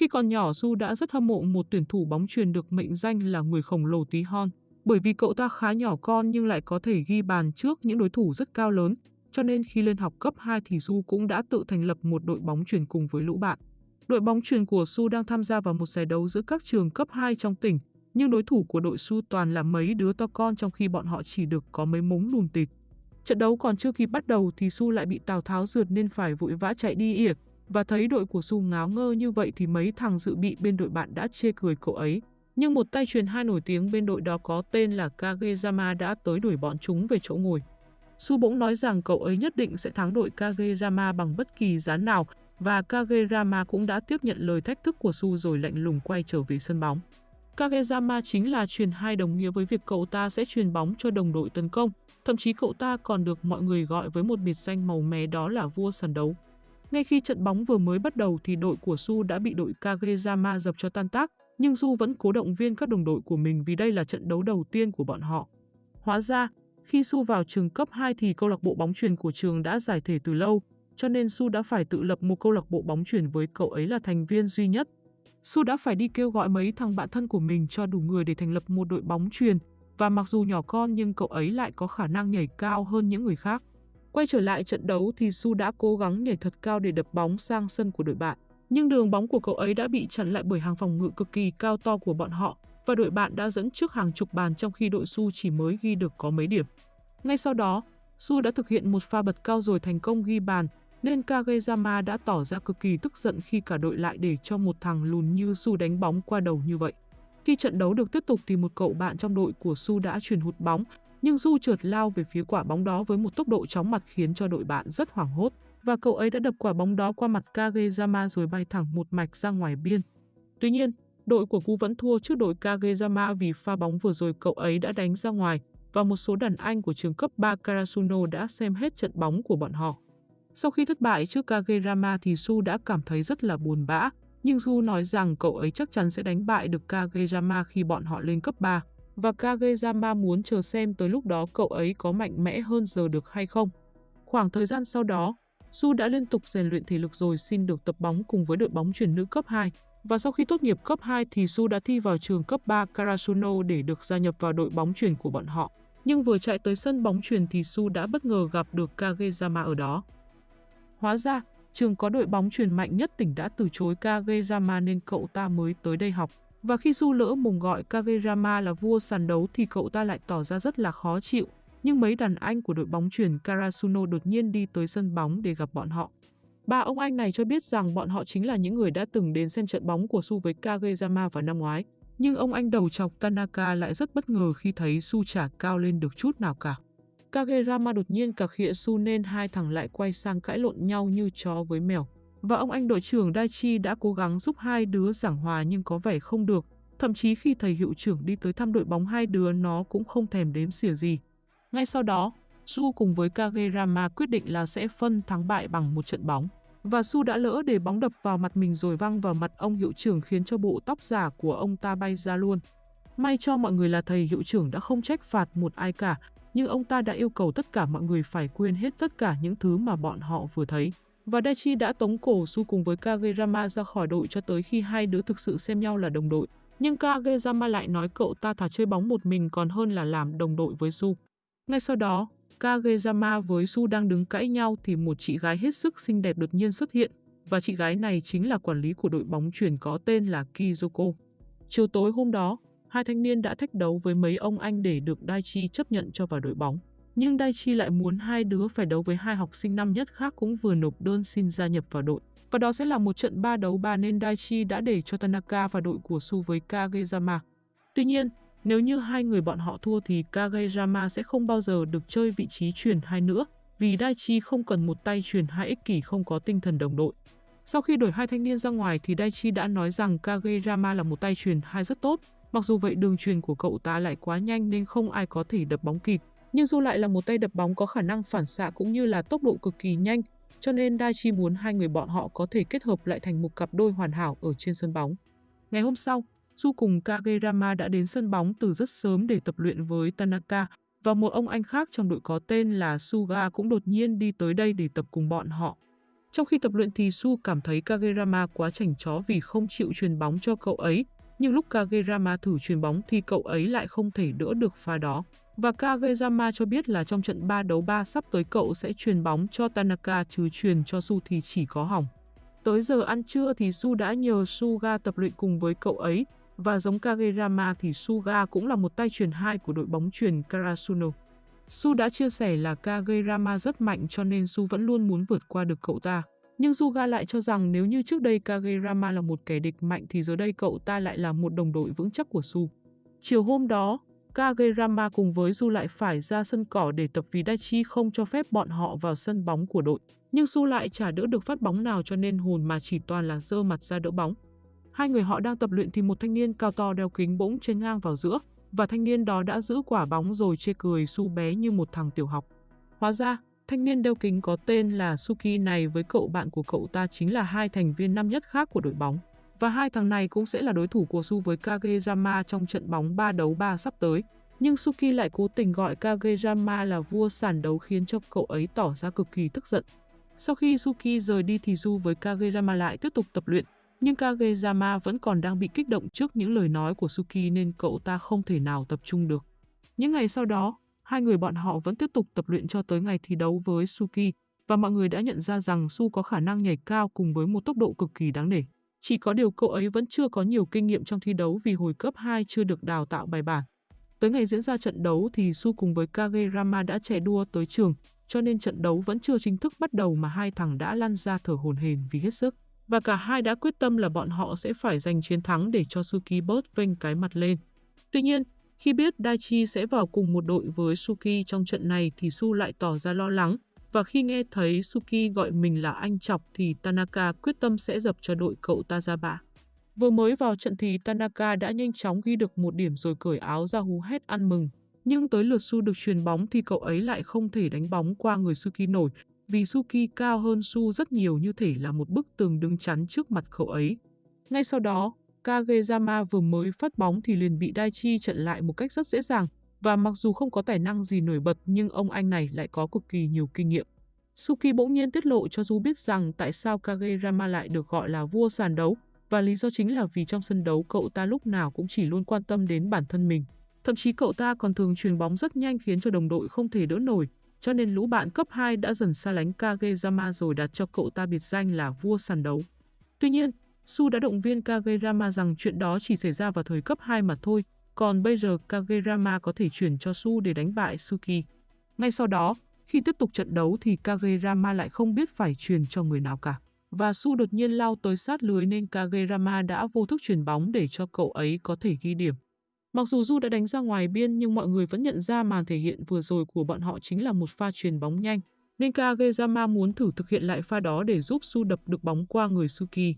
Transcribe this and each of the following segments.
Khi còn nhỏ Su đã rất hâm mộ một tuyển thủ bóng truyền được mệnh danh là người khổng lồ tí hon, bởi vì cậu ta khá nhỏ con nhưng lại có thể ghi bàn trước những đối thủ rất cao lớn, cho nên khi lên học cấp 2 thì Su cũng đã tự thành lập một đội bóng truyền cùng với lũ bạn. Đội bóng truyền của Su đang tham gia vào một giải đấu giữa các trường cấp 2 trong tỉnh, nhưng đối thủ của đội Su toàn là mấy đứa to con trong khi bọn họ chỉ được có mấy mống lùn tịt. Trận đấu còn chưa kịp bắt đầu thì Su lại bị Tào Tháo rượt nên phải vội vã chạy đi ỉa, và thấy đội của Su ngáo ngơ như vậy thì mấy thằng dự bị bên đội bạn đã chê cười cậu ấy. Nhưng một tay truyền hai nổi tiếng bên đội đó có tên là Kageyama đã tới đuổi bọn chúng về chỗ ngồi. Su bỗng nói rằng cậu ấy nhất định sẽ thắng đội Kageyama bằng bất kỳ giá nào và Kageyama cũng đã tiếp nhận lời thách thức của Su rồi lạnh lùng quay trở về sân bóng. Kageyama chính là truyền hai đồng nghĩa với việc cậu ta sẽ truyền bóng cho đồng đội tấn công, thậm chí cậu ta còn được mọi người gọi với một biệt danh màu mè đó là vua sàn đấu. Ngay khi trận bóng vừa mới bắt đầu thì đội của Su đã bị đội Kageyama dập cho tan tác, nhưng Su vẫn cố động viên các đồng đội của mình vì đây là trận đấu đầu tiên của bọn họ. Hóa ra, khi Su vào trường cấp 2 thì câu lạc bộ bóng truyền của trường đã giải thể từ lâu, cho nên Su đã phải tự lập một câu lạc bộ bóng truyền với cậu ấy là thành viên duy nhất. Su đã phải đi kêu gọi mấy thằng bạn thân của mình cho đủ người để thành lập một đội bóng truyền, và mặc dù nhỏ con nhưng cậu ấy lại có khả năng nhảy cao hơn những người khác. Quay trở lại trận đấu thì Su đã cố gắng nhảy thật cao để đập bóng sang sân của đội bạn. Nhưng đường bóng của cậu ấy đã bị chặn lại bởi hàng phòng ngự cực kỳ cao to của bọn họ và đội bạn đã dẫn trước hàng chục bàn trong khi đội Su chỉ mới ghi được có mấy điểm. Ngay sau đó, Su đã thực hiện một pha bật cao rồi thành công ghi bàn, nên Kageyama đã tỏ ra cực kỳ tức giận khi cả đội lại để cho một thằng lùn như Su đánh bóng qua đầu như vậy. Khi trận đấu được tiếp tục thì một cậu bạn trong đội của Su đã chuyển hụt bóng nhưng Du trượt lao về phía quả bóng đó với một tốc độ chóng mặt khiến cho đội bạn rất hoảng hốt và cậu ấy đã đập quả bóng đó qua mặt Kageyama rồi bay thẳng một mạch ra ngoài biên. Tuy nhiên, đội của Gu vẫn thua trước đội Kageyama vì pha bóng vừa rồi cậu ấy đã đánh ra ngoài và một số đàn anh của trường cấp 3 Karasuno đã xem hết trận bóng của bọn họ. Sau khi thất bại trước Kageyama thì Su đã cảm thấy rất là buồn bã, nhưng Su nói rằng cậu ấy chắc chắn sẽ đánh bại được Kageyama khi bọn họ lên cấp 3 và Kageyama muốn chờ xem tới lúc đó cậu ấy có mạnh mẽ hơn giờ được hay không. Khoảng thời gian sau đó, Su đã liên tục rèn luyện thể lực rồi xin được tập bóng cùng với đội bóng chuyển nữ cấp 2. Và sau khi tốt nghiệp cấp 2 thì Su đã thi vào trường cấp 3 Karasuno để được gia nhập vào đội bóng chuyển của bọn họ. Nhưng vừa chạy tới sân bóng chuyển thì Su đã bất ngờ gặp được Kageyama ở đó. Hóa ra, trường có đội bóng chuyển mạnh nhất tỉnh đã từ chối Kageyama nên cậu ta mới tới đây học. Và khi Su lỡ mồm gọi Kageyama là vua sàn đấu thì cậu ta lại tỏ ra rất là khó chịu. Nhưng mấy đàn anh của đội bóng chuyển Karasuno đột nhiên đi tới sân bóng để gặp bọn họ. Ba ông anh này cho biết rằng bọn họ chính là những người đã từng đến xem trận bóng của Su với Kageyama vào năm ngoái. Nhưng ông anh đầu chọc Tanaka lại rất bất ngờ khi thấy Su chả cao lên được chút nào cả. Kageyama đột nhiên cà khịa Su nên hai thằng lại quay sang cãi lộn nhau như chó với mèo. Và ông anh đội trưởng Daichi đã cố gắng giúp hai đứa giảng hòa nhưng có vẻ không được. Thậm chí khi thầy hiệu trưởng đi tới thăm đội bóng hai đứa nó cũng không thèm đếm xỉa gì. Ngay sau đó, Su cùng với Kagerama quyết định là sẽ phân thắng bại bằng một trận bóng. Và Su đã lỡ để bóng đập vào mặt mình rồi văng vào mặt ông hiệu trưởng khiến cho bộ tóc giả của ông ta bay ra luôn. May cho mọi người là thầy hiệu trưởng đã không trách phạt một ai cả, nhưng ông ta đã yêu cầu tất cả mọi người phải quên hết tất cả những thứ mà bọn họ vừa thấy. Và Daichi đã tống cổ Su cùng với Kageyama ra khỏi đội cho tới khi hai đứa thực sự xem nhau là đồng đội. Nhưng Kageyama lại nói cậu ta thà chơi bóng một mình còn hơn là làm đồng đội với Su. Ngay sau đó, Kageyama với Su đang đứng cãi nhau thì một chị gái hết sức xinh đẹp đột nhiên xuất hiện và chị gái này chính là quản lý của đội bóng chuyển có tên là Kizoko. Chiều tối hôm đó, hai thanh niên đã thách đấu với mấy ông anh để được Daichi chấp nhận cho vào đội bóng. Nhưng Daichi lại muốn hai đứa phải đấu với hai học sinh năm nhất khác cũng vừa nộp đơn xin gia nhập vào đội. Và đó sẽ là một trận ba đấu ba nên Daichi đã để cho Tanaka và đội của Su với Kageyama. Tuy nhiên, nếu như hai người bọn họ thua thì Kageyama sẽ không bao giờ được chơi vị trí truyền hai nữa, vì Daichi không cần một tay truyền hai ích kỷ không có tinh thần đồng đội. Sau khi đổi hai thanh niên ra ngoài thì Daichi đã nói rằng Kageyama là một tay truyền hai rất tốt, mặc dù vậy đường truyền của cậu ta lại quá nhanh nên không ai có thể đập bóng kịp. Nhưng Du lại là một tay đập bóng có khả năng phản xạ cũng như là tốc độ cực kỳ nhanh, cho nên Daichi muốn hai người bọn họ có thể kết hợp lại thành một cặp đôi hoàn hảo ở trên sân bóng. Ngày hôm sau, Du cùng Kagerama đã đến sân bóng từ rất sớm để tập luyện với Tanaka và một ông anh khác trong đội có tên là Suga cũng đột nhiên đi tới đây để tập cùng bọn họ. Trong khi tập luyện thì Su cảm thấy Kagerama quá chảnh chó vì không chịu truyền bóng cho cậu ấy, nhưng lúc Kagerama thử truyền bóng thì cậu ấy lại không thể đỡ được pha đó. Và Kageyama cho biết là trong trận 3 đấu 3 sắp tới cậu sẽ truyền bóng cho Tanaka chứ truyền cho Su thì chỉ có hỏng. Tới giờ ăn trưa thì Su đã nhờ Suga tập luyện cùng với cậu ấy, và giống Kageyama thì Suga cũng là một tay truyền hai của đội bóng truyền Karasuno. Su đã chia sẻ là Kageyama rất mạnh cho nên Su vẫn luôn muốn vượt qua được cậu ta. Nhưng Suga lại cho rằng nếu như trước đây Kageyama là một kẻ địch mạnh thì giờ đây cậu ta lại là một đồng đội vững chắc của Su. Chiều hôm đó, Kagerama cùng với Su lại phải ra sân cỏ để tập vì Daichi không cho phép bọn họ vào sân bóng của đội. Nhưng Su lại chả đỡ được phát bóng nào cho nên hồn mà chỉ toàn là dơ mặt ra đỡ bóng. Hai người họ đang tập luyện thì một thanh niên cao to đeo kính bỗng chen ngang vào giữa và thanh niên đó đã giữ quả bóng rồi chê cười Su bé như một thằng tiểu học. Hóa ra, thanh niên đeo kính có tên là Suki này với cậu bạn của cậu ta chính là hai thành viên năm nhất khác của đội bóng. Và hai thằng này cũng sẽ là đối thủ của Su với Kageyama trong trận bóng 3 đấu 3 sắp tới. Nhưng Suki lại cố tình gọi Kageyama là vua sàn đấu khiến cho cậu ấy tỏ ra cực kỳ tức giận. Sau khi Suki rời đi thì Su với Kageyama lại tiếp tục tập luyện, nhưng Kageyama vẫn còn đang bị kích động trước những lời nói của Suki nên cậu ta không thể nào tập trung được. Những ngày sau đó, hai người bọn họ vẫn tiếp tục tập luyện cho tới ngày thi đấu với Suki và mọi người đã nhận ra rằng Su có khả năng nhảy cao cùng với một tốc độ cực kỳ đáng nể. Chỉ có điều cậu ấy vẫn chưa có nhiều kinh nghiệm trong thi đấu vì hồi cấp 2 chưa được đào tạo bài bản. Tới ngày diễn ra trận đấu thì Su cùng với Kageyama đã chạy đua tới trường, cho nên trận đấu vẫn chưa chính thức bắt đầu mà hai thằng đã lăn ra thở hồn hển vì hết sức. Và cả hai đã quyết tâm là bọn họ sẽ phải giành chiến thắng để cho Suki bớt vênh cái mặt lên. Tuy nhiên, khi biết Daichi sẽ vào cùng một đội với Suki trong trận này thì Su lại tỏ ra lo lắng, và khi nghe thấy Suki gọi mình là anh chọc thì Tanaka quyết tâm sẽ dập cho đội cậu ta ra bạ. Vừa mới vào trận thì Tanaka đã nhanh chóng ghi được một điểm rồi cởi áo ra hú hét ăn mừng. Nhưng tới lượt Su được truyền bóng thì cậu ấy lại không thể đánh bóng qua người Suki nổi, vì Suki cao hơn Su rất nhiều như thể là một bức tường đứng chắn trước mặt cậu ấy. Ngay sau đó, Kageyama vừa mới phát bóng thì liền bị Daichi chặn lại một cách rất dễ dàng, và mặc dù không có tài năng gì nổi bật nhưng ông anh này lại có cực kỳ nhiều kinh nghiệm. Suki bỗng nhiên tiết lộ cho Du biết rằng tại sao Kageyama lại được gọi là vua sàn đấu, và lý do chính là vì trong sân đấu cậu ta lúc nào cũng chỉ luôn quan tâm đến bản thân mình. Thậm chí cậu ta còn thường truyền bóng rất nhanh khiến cho đồng đội không thể đỡ nổi, cho nên lũ bạn cấp 2 đã dần xa lánh Kageyama rồi đặt cho cậu ta biệt danh là vua sàn đấu. Tuy nhiên, Su đã động viên Kageyama rằng chuyện đó chỉ xảy ra vào thời cấp 2 mà thôi, còn bây giờ Kagerama có thể chuyển cho Su để đánh bại Suki. Ngay sau đó, khi tiếp tục trận đấu thì Kagerama lại không biết phải truyền cho người nào cả. Và Su đột nhiên lao tới sát lưới nên Kagerama đã vô thức chuyển bóng để cho cậu ấy có thể ghi điểm. Mặc dù Du đã đánh ra ngoài biên nhưng mọi người vẫn nhận ra màn thể hiện vừa rồi của bọn họ chính là một pha truyền bóng nhanh. Nên Kageyama muốn thử thực hiện lại pha đó để giúp Su đập được bóng qua người Suki.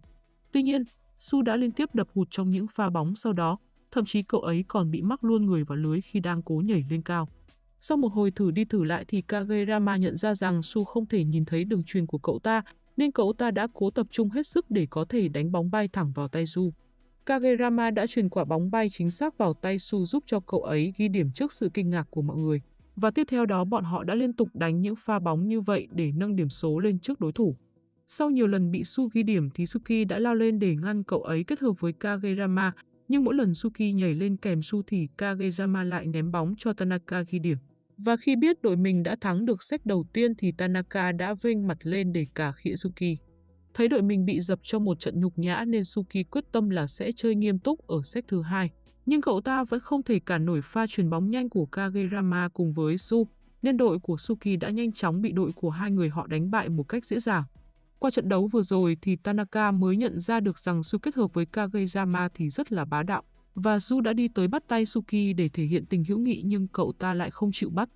Tuy nhiên, Su đã liên tiếp đập hụt trong những pha bóng sau đó, thậm chí cậu ấy còn bị mắc luôn người vào lưới khi đang cố nhảy lên cao. Sau một hồi thử đi thử lại thì Kagerama nhận ra rằng Su không thể nhìn thấy đường truyền của cậu ta, nên cậu ta đã cố tập trung hết sức để có thể đánh bóng bay thẳng vào tay Su. Kagerama đã truyền quả bóng bay chính xác vào tay Su giúp cho cậu ấy ghi điểm trước sự kinh ngạc của mọi người. Và tiếp theo đó bọn họ đã liên tục đánh những pha bóng như vậy để nâng điểm số lên trước đối thủ. Sau nhiều lần bị Su ghi điểm thì Suki đã lao lên để ngăn cậu ấy kết hợp với Kagerama nhưng mỗi lần Suki nhảy lên kèm Su thì Kageyama lại ném bóng cho Tanaka ghi điểm. Và khi biết đội mình đã thắng được set đầu tiên thì Tanaka đã vênh mặt lên để cả khịa Suki. Thấy đội mình bị dập cho một trận nhục nhã nên Suki quyết tâm là sẽ chơi nghiêm túc ở set thứ hai. Nhưng cậu ta vẫn không thể cản nổi pha chuyền bóng nhanh của Kageyama cùng với Su, nên đội của Suki đã nhanh chóng bị đội của hai người họ đánh bại một cách dễ dàng. Qua trận đấu vừa rồi thì Tanaka mới nhận ra được rằng Su kết hợp với Kageyama thì rất là bá đạo. Và Su đã đi tới bắt tay Suki để thể hiện tình hữu nghị nhưng cậu ta lại không chịu bắt.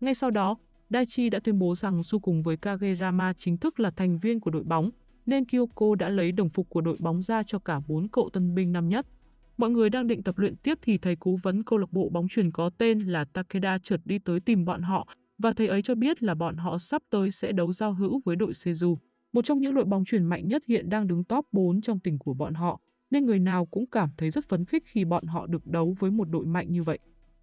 Ngay sau đó, Daichi đã tuyên bố rằng Su cùng với Kageyama chính thức là thành viên của đội bóng, nên Kyoko đã lấy đồng phục của đội bóng ra cho cả bốn cậu tân binh năm nhất. Mọi người đang định tập luyện tiếp thì thầy cố vấn câu lạc bộ bóng truyền có tên là Takeda chợt đi tới tìm bọn họ và thầy ấy cho biết là bọn họ sắp tới sẽ đấu giao hữu với đội Seju, một trong những đội bóng truyền mạnh nhất hiện đang đứng top 4 trong tỉnh của bọn họ nên người nào cũng cảm thấy rất phấn khích khi bọn họ được đấu với một đội mạnh như vậy.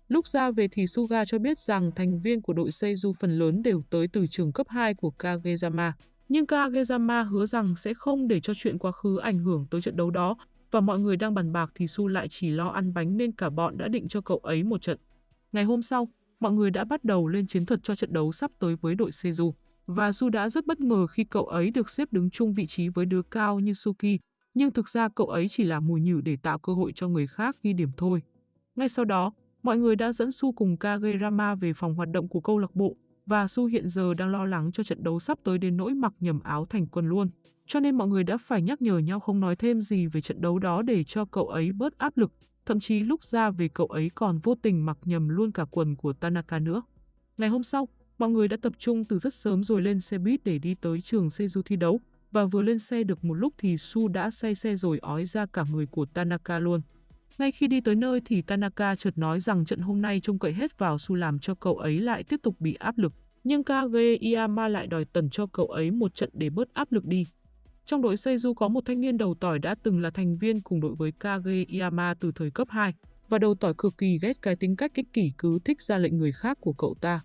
Lúc ra về thì Suga cho biết rằng thành viên của đội Seizu phần lớn đều tới từ trường cấp 2 của Kageyama. Nhưng Kageyama hứa rằng sẽ không để cho chuyện quá khứ ảnh hưởng tới trận đấu đó và mọi người đang bàn bạc thì Su lại chỉ lo ăn bánh nên cả bọn đã định cho cậu ấy một trận. Ngày hôm sau, mọi người đã bắt đầu lên chiến thuật cho trận đấu sắp tới với đội Seju. Và Su đã rất bất ngờ khi cậu ấy được xếp đứng chung vị trí với đứa cao như Suki, nhưng thực ra cậu ấy chỉ là mùi nhử để tạo cơ hội cho người khác ghi điểm thôi. Ngay sau đó, mọi người đã dẫn Su cùng Kagerama về phòng hoạt động của câu lạc bộ và Su hiện giờ đang lo lắng cho trận đấu sắp tới đến nỗi mặc nhầm áo thành quân luôn. Cho nên mọi người đã phải nhắc nhở nhau không nói thêm gì về trận đấu đó để cho cậu ấy bớt áp lực. Thậm chí lúc ra về cậu ấy còn vô tình mặc nhầm luôn cả quần của Tanaka nữa. Ngày hôm sau, mọi người đã tập trung từ rất sớm rồi lên xe buýt để đi tới trường Seju thi đấu. Và vừa lên xe được một lúc thì Su đã say xe rồi ói ra cả người của Tanaka luôn. Ngay khi đi tới nơi thì Tanaka chợt nói rằng trận hôm nay trông cậy hết vào Su làm cho cậu ấy lại tiếp tục bị áp lực. Nhưng Kage Iyama lại đòi tần cho cậu ấy một trận để bớt áp lực đi. Trong đội Seju có một thanh niên đầu tỏi đã từng là thành viên cùng đội với Kage Iyama từ thời cấp 2, và đầu tỏi cực kỳ ghét cái tính cách kích kỷ cứ thích ra lệnh người khác của cậu ta.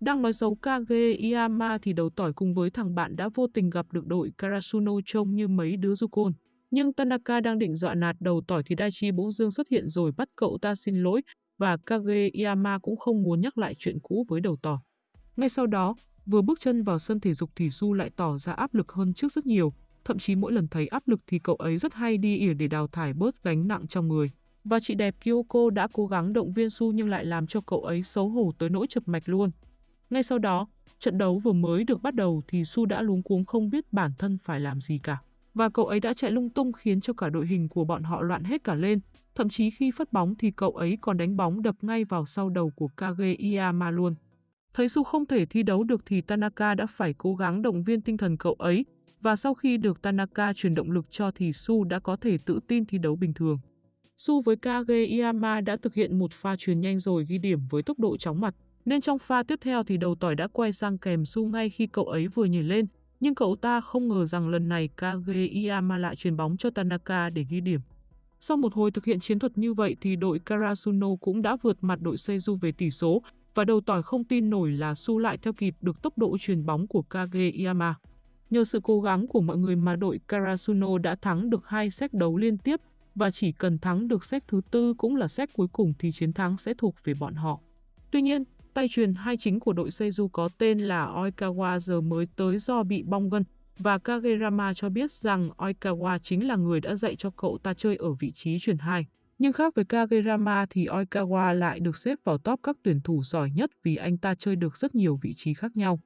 Đang nói xấu Kage Iyama thì đầu tỏi cùng với thằng bạn đã vô tình gặp được đội Karasuno trông như mấy đứa du côn. Nhưng Tanaka đang định dọa nạt đầu tỏi thì Daichi bỗng dương xuất hiện rồi bắt cậu ta xin lỗi và Kage Iyama cũng không muốn nhắc lại chuyện cũ với đầu tỏi. Ngay sau đó, vừa bước chân vào sân thể dục thì Su lại tỏ ra áp lực hơn trước rất nhiều, thậm chí mỗi lần thấy áp lực thì cậu ấy rất hay đi ỉa để đào thải bớt gánh nặng trong người. Và chị đẹp Kyoko đã cố gắng động viên Su nhưng lại làm cho cậu ấy xấu hổ tới nỗi chập mạch luôn. Ngay sau đó, trận đấu vừa mới được bắt đầu thì Su đã luống cuống không biết bản thân phải làm gì cả. Và cậu ấy đã chạy lung tung khiến cho cả đội hình của bọn họ loạn hết cả lên. Thậm chí khi phát bóng thì cậu ấy còn đánh bóng đập ngay vào sau đầu của Kage Iyama luôn. Thấy Su không thể thi đấu được thì Tanaka đã phải cố gắng động viên tinh thần cậu ấy. Và sau khi được Tanaka truyền động lực cho thì Su đã có thể tự tin thi đấu bình thường. Su với Kage Iyama đã thực hiện một pha truyền nhanh rồi ghi điểm với tốc độ chóng mặt. Nên trong pha tiếp theo thì đầu tỏi đã quay sang kèm Su ngay khi cậu ấy vừa nhảy lên, nhưng cậu ta không ngờ rằng lần này Kage Iyama lại truyền bóng cho Tanaka để ghi điểm. Sau một hồi thực hiện chiến thuật như vậy thì đội Karasuno cũng đã vượt mặt đội Seizu về tỷ số và đầu tỏi không tin nổi là Su lại theo kịp được tốc độ truyền bóng của Kage Iyama. Nhờ sự cố gắng của mọi người mà đội Karasuno đã thắng được hai set đấu liên tiếp và chỉ cần thắng được set thứ tư cũng là set cuối cùng thì chiến thắng sẽ thuộc về bọn họ. Tuy nhiên, Tay truyền hai chính của đội Seizu có tên là Oikawa giờ mới tới do bị bong gân và Kagerama cho biết rằng Oikawa chính là người đã dạy cho cậu ta chơi ở vị trí truyền hai. Nhưng khác với Kagerama thì Oikawa lại được xếp vào top các tuyển thủ giỏi nhất vì anh ta chơi được rất nhiều vị trí khác nhau.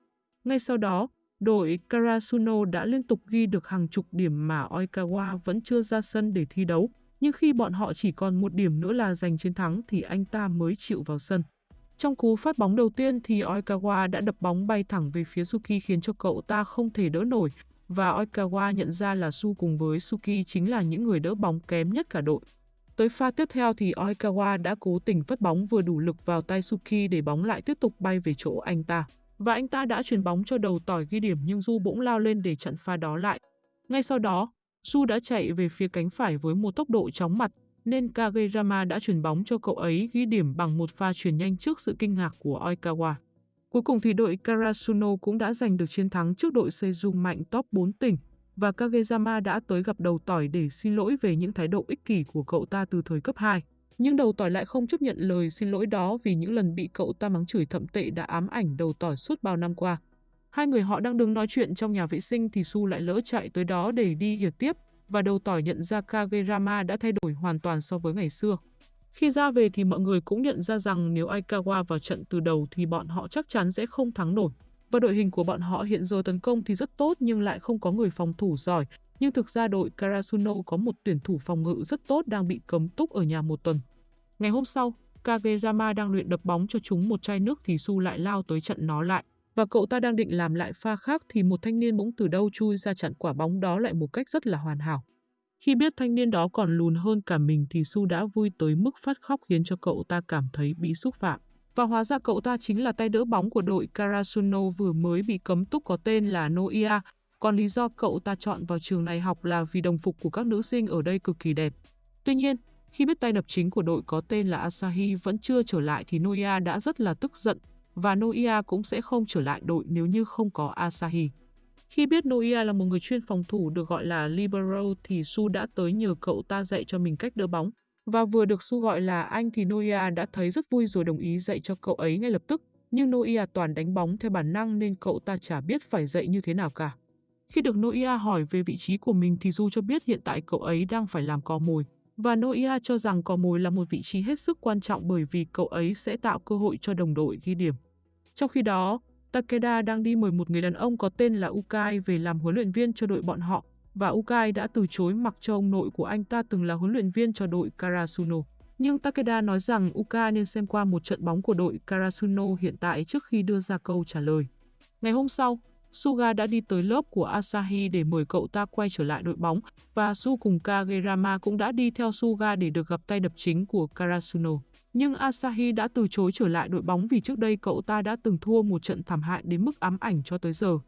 Ngay sau đó, đội Karasuno đã liên tục ghi được hàng chục điểm mà Oikawa vẫn chưa ra sân để thi đấu. Nhưng khi bọn họ chỉ còn một điểm nữa là giành chiến thắng thì anh ta mới chịu vào sân. Trong cú phát bóng đầu tiên thì Oikawa đã đập bóng bay thẳng về phía Suki khiến cho cậu ta không thể đỡ nổi và Oikawa nhận ra là Su cùng với Suki chính là những người đỡ bóng kém nhất cả đội. Tới pha tiếp theo thì Oikawa đã cố tình phát bóng vừa đủ lực vào tay Suki để bóng lại tiếp tục bay về chỗ anh ta. Và anh ta đã chuyển bóng cho đầu tỏi ghi điểm nhưng Du bỗng lao lên để chặn pha đó lại. Ngay sau đó, Su đã chạy về phía cánh phải với một tốc độ chóng mặt nên Kageyama đã chuyển bóng cho cậu ấy ghi điểm bằng một pha chuyển nhanh trước sự kinh ngạc của Oikawa. Cuối cùng thì đội Karasuno cũng đã giành được chiến thắng trước đội Seizu mạnh top 4 tỉnh và Kageyama đã tới gặp đầu tỏi để xin lỗi về những thái độ ích kỷ của cậu ta từ thời cấp 2. Nhưng đầu tỏi lại không chấp nhận lời xin lỗi đó vì những lần bị cậu ta mắng chửi thậm tệ đã ám ảnh đầu tỏi suốt bao năm qua. Hai người họ đang đứng nói chuyện trong nhà vệ sinh thì Su lại lỡ chạy tới đó để đi hiệt tiếp và đầu tỏi nhận ra Kagerama đã thay đổi hoàn toàn so với ngày xưa. Khi ra về thì mọi người cũng nhận ra rằng nếu Aikawa vào trận từ đầu thì bọn họ chắc chắn sẽ không thắng nổi. Và đội hình của bọn họ hiện giờ tấn công thì rất tốt nhưng lại không có người phòng thủ giỏi. Nhưng thực ra đội Karasuno có một tuyển thủ phòng ngự rất tốt đang bị cấm túc ở nhà một tuần. Ngày hôm sau, Kageyama đang luyện đập bóng cho chúng một chai nước thì Su lại lao tới chặn nó lại và cậu ta đang định làm lại pha khác thì một thanh niên bỗng từ đâu chui ra chặn quả bóng đó lại một cách rất là hoàn hảo. Khi biết thanh niên đó còn lùn hơn cả mình thì Su đã vui tới mức phát khóc khiến cho cậu ta cảm thấy bị xúc phạm. Và hóa ra cậu ta chính là tay đỡ bóng của đội Karasuno vừa mới bị cấm túc có tên là Noia. Còn lý do cậu ta chọn vào trường này học là vì đồng phục của các nữ sinh ở đây cực kỳ đẹp. Tuy nhiên, khi biết tay đập chính của đội có tên là Asahi vẫn chưa trở lại thì Noia đã rất là tức giận và Noia cũng sẽ không trở lại đội nếu như không có Asahi. Khi biết Noia là một người chuyên phòng thủ được gọi là libero thì Su đã tới nhờ cậu ta dạy cho mình cách đỡ bóng. Và vừa được Su gọi là anh thì Noia đã thấy rất vui rồi đồng ý dạy cho cậu ấy ngay lập tức. Nhưng Noia toàn đánh bóng theo bản năng nên cậu ta chả biết phải dạy như thế nào cả. Khi được Noia hỏi về vị trí của mình thì Du cho biết hiện tại cậu ấy đang phải làm cò mồi. Và Noia cho rằng cò mồi là một vị trí hết sức quan trọng bởi vì cậu ấy sẽ tạo cơ hội cho đồng đội ghi điểm. Trong khi đó, Takeda đang đi mời một người đàn ông có tên là Ukai về làm huấn luyện viên cho đội bọn họ và Ukai đã từ chối mặc cho ông nội của anh ta từng là huấn luyện viên cho đội Karasuno. Nhưng Takeda nói rằng Ukai nên xem qua một trận bóng của đội Karasuno hiện tại trước khi đưa ra câu trả lời. Ngày hôm sau, Suga đã đi tới lớp của Asahi để mời cậu ta quay trở lại đội bóng và Su cùng Kagerama cũng đã đi theo Suga để được gặp tay đập chính của Karasuno. Nhưng Asahi đã từ chối trở lại đội bóng vì trước đây cậu ta đã từng thua một trận thảm hại đến mức ám ảnh cho tới giờ.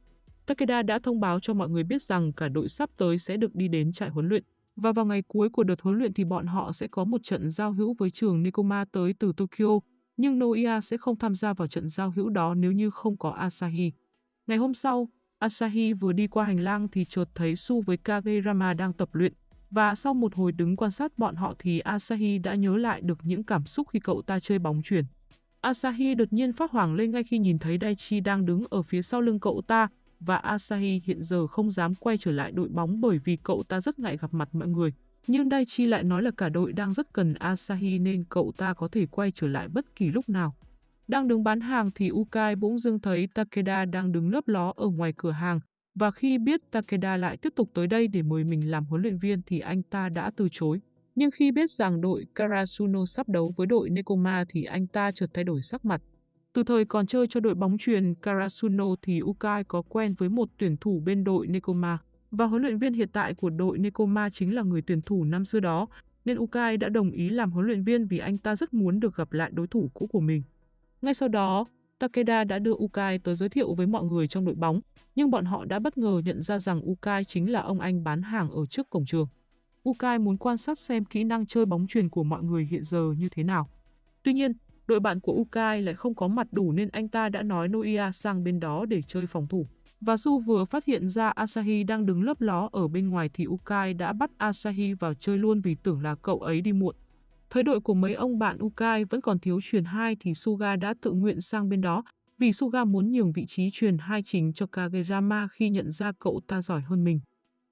Takeda đã thông báo cho mọi người biết rằng cả đội sắp tới sẽ được đi đến trại huấn luyện. Và vào ngày cuối của đợt huấn luyện thì bọn họ sẽ có một trận giao hữu với trường Nikoma tới từ Tokyo, nhưng Noia sẽ không tham gia vào trận giao hữu đó nếu như không có Asahi. Ngày hôm sau, Asahi vừa đi qua hành lang thì chợt thấy Su với Kagerama đang tập luyện. Và sau một hồi đứng quan sát bọn họ thì Asahi đã nhớ lại được những cảm xúc khi cậu ta chơi bóng chuyển. Asahi đột nhiên phát hoảng lên ngay khi nhìn thấy Daichi đang đứng ở phía sau lưng cậu ta, và Asahi hiện giờ không dám quay trở lại đội bóng bởi vì cậu ta rất ngại gặp mặt mọi người. Nhưng Daichi lại nói là cả đội đang rất cần Asahi nên cậu ta có thể quay trở lại bất kỳ lúc nào. Đang đứng bán hàng thì Ukai bỗng dưng thấy Takeda đang đứng lấp ló ở ngoài cửa hàng. Và khi biết Takeda lại tiếp tục tới đây để mời mình làm huấn luyện viên thì anh ta đã từ chối. Nhưng khi biết rằng đội Karasuno sắp đấu với đội Nekoma thì anh ta chợt thay đổi sắc mặt. Từ thời còn chơi cho đội bóng truyền Karasuno thì Ukai có quen với một tuyển thủ bên đội Nekoma. Và huấn luyện viên hiện tại của đội Nekoma chính là người tuyển thủ năm xưa đó, nên Ukai đã đồng ý làm huấn luyện viên vì anh ta rất muốn được gặp lại đối thủ cũ của mình. Ngay sau đó, Takeda đã đưa Ukai tới giới thiệu với mọi người trong đội bóng, nhưng bọn họ đã bất ngờ nhận ra rằng Ukai chính là ông anh bán hàng ở trước cổng trường. Ukai muốn quan sát xem kỹ năng chơi bóng truyền của mọi người hiện giờ như thế nào. Tuy nhiên, đội bạn của Ukai lại không có mặt đủ nên anh ta đã nói Noia sang bên đó để chơi phòng thủ. Và Su vừa phát hiện ra Asahi đang đứng lấp ló ở bên ngoài thì Ukai đã bắt Asahi vào chơi luôn vì tưởng là cậu ấy đi muộn thời đội của mấy ông bạn Ukai vẫn còn thiếu truyền 2 thì Suga đã tự nguyện sang bên đó vì Suga muốn nhường vị trí truyền 2 chính cho Kageyama khi nhận ra cậu ta giỏi hơn mình.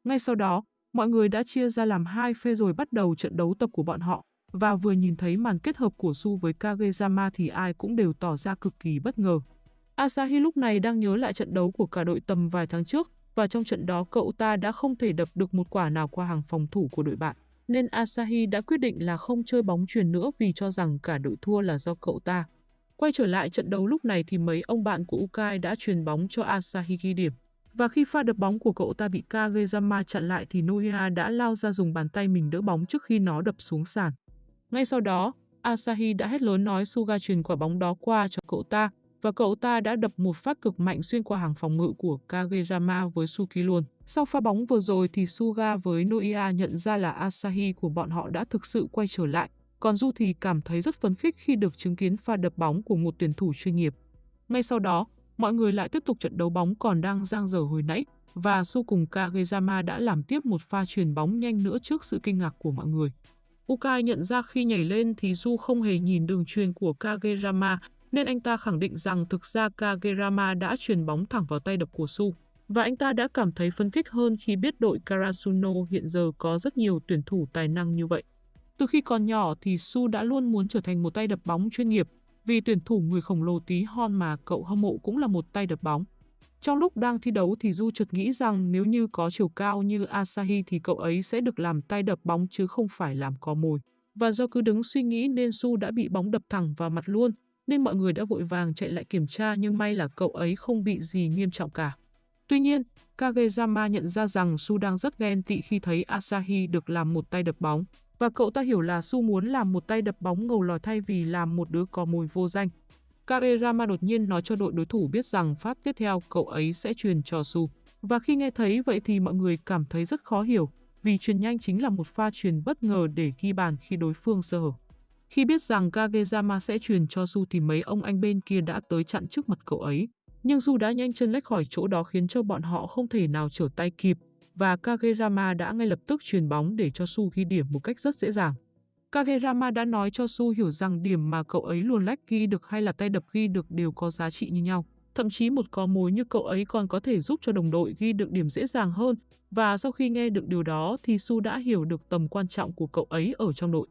Ngay sau đó, mọi người đã chia ra làm hai phe rồi bắt đầu trận đấu tập của bọn họ và vừa nhìn thấy màn kết hợp của Su với Kageyama thì ai cũng đều tỏ ra cực kỳ bất ngờ. Asahi lúc này đang nhớ lại trận đấu của cả đội tầm vài tháng trước và trong trận đó cậu ta đã không thể đập được một quả nào qua hàng phòng thủ của đội bạn nên Asahi đã quyết định là không chơi bóng truyền nữa vì cho rằng cả đội thua là do cậu ta. Quay trở lại trận đấu lúc này thì mấy ông bạn của Ukai đã truyền bóng cho Asahi ghi điểm. Và khi pha đập bóng của cậu ta bị Kageyama chặn lại thì Noia đã lao ra dùng bàn tay mình đỡ bóng trước khi nó đập xuống sàn. Ngay sau đó, Asahi đã hét lớn nói Suga truyền quả bóng đó qua cho cậu ta và cậu ta đã đập một phát cực mạnh xuyên qua hàng phòng ngự của Kageyama với Suki luôn. Sau pha bóng vừa rồi thì Suga với Noia nhận ra là Asahi của bọn họ đã thực sự quay trở lại, còn Du thì cảm thấy rất phấn khích khi được chứng kiến pha đập bóng của một tuyển thủ chuyên nghiệp. Ngay sau đó, mọi người lại tiếp tục trận đấu bóng còn đang giang dở hồi nãy và Su cùng Kageyama đã làm tiếp một pha truyền bóng nhanh nữa trước sự kinh ngạc của mọi người. Ukai nhận ra khi nhảy lên thì Du không hề nhìn đường truyền của Kageyama nên anh ta khẳng định rằng thực ra Kagerama đã truyền bóng thẳng vào tay đập của Su. Và anh ta đã cảm thấy phấn khích hơn khi biết đội Karasuno hiện giờ có rất nhiều tuyển thủ tài năng như vậy. Từ khi còn nhỏ thì Su đã luôn muốn trở thành một tay đập bóng chuyên nghiệp vì tuyển thủ người khổng lồ tí hon mà cậu hâm mộ cũng là một tay đập bóng. Trong lúc đang thi đấu thì Du chợt nghĩ rằng nếu như có chiều cao như Asahi thì cậu ấy sẽ được làm tay đập bóng chứ không phải làm có mồi. Và do cứ đứng suy nghĩ nên Su đã bị bóng đập thẳng vào mặt luôn, nên mọi người đã vội vàng chạy lại kiểm tra nhưng may là cậu ấy không bị gì nghiêm trọng cả. Tuy nhiên, Kageyama nhận ra rằng Su đang rất ghen tị khi thấy Asahi được làm một tay đập bóng, và cậu ta hiểu là Su muốn làm một tay đập bóng ngầu lòi thay vì làm một đứa có mồi vô danh. Kageyama đột nhiên nói cho đội đối thủ biết rằng phát tiếp theo cậu ấy sẽ truyền cho Su. Và khi nghe thấy vậy thì mọi người cảm thấy rất khó hiểu, vì truyền nhanh chính là một pha truyền bất ngờ để ghi bàn khi đối phương sơ hở. Khi biết rằng Kageyama sẽ truyền cho Su thì mấy ông anh bên kia đã tới chặn trước mặt cậu ấy. Nhưng Su đã nhanh chân lách khỏi chỗ đó khiến cho bọn họ không thể nào trở tay kịp và Kageyama đã ngay lập tức truyền bóng để cho Su ghi điểm một cách rất dễ dàng. Kageyama đã nói cho Su hiểu rằng điểm mà cậu ấy luồn lách ghi được hay là tay đập ghi được đều có giá trị như nhau. Thậm chí một có mối như cậu ấy còn có thể giúp cho đồng đội ghi được điểm dễ dàng hơn và sau khi nghe được điều đó thì Su đã hiểu được tầm quan trọng của cậu ấy ở trong đội.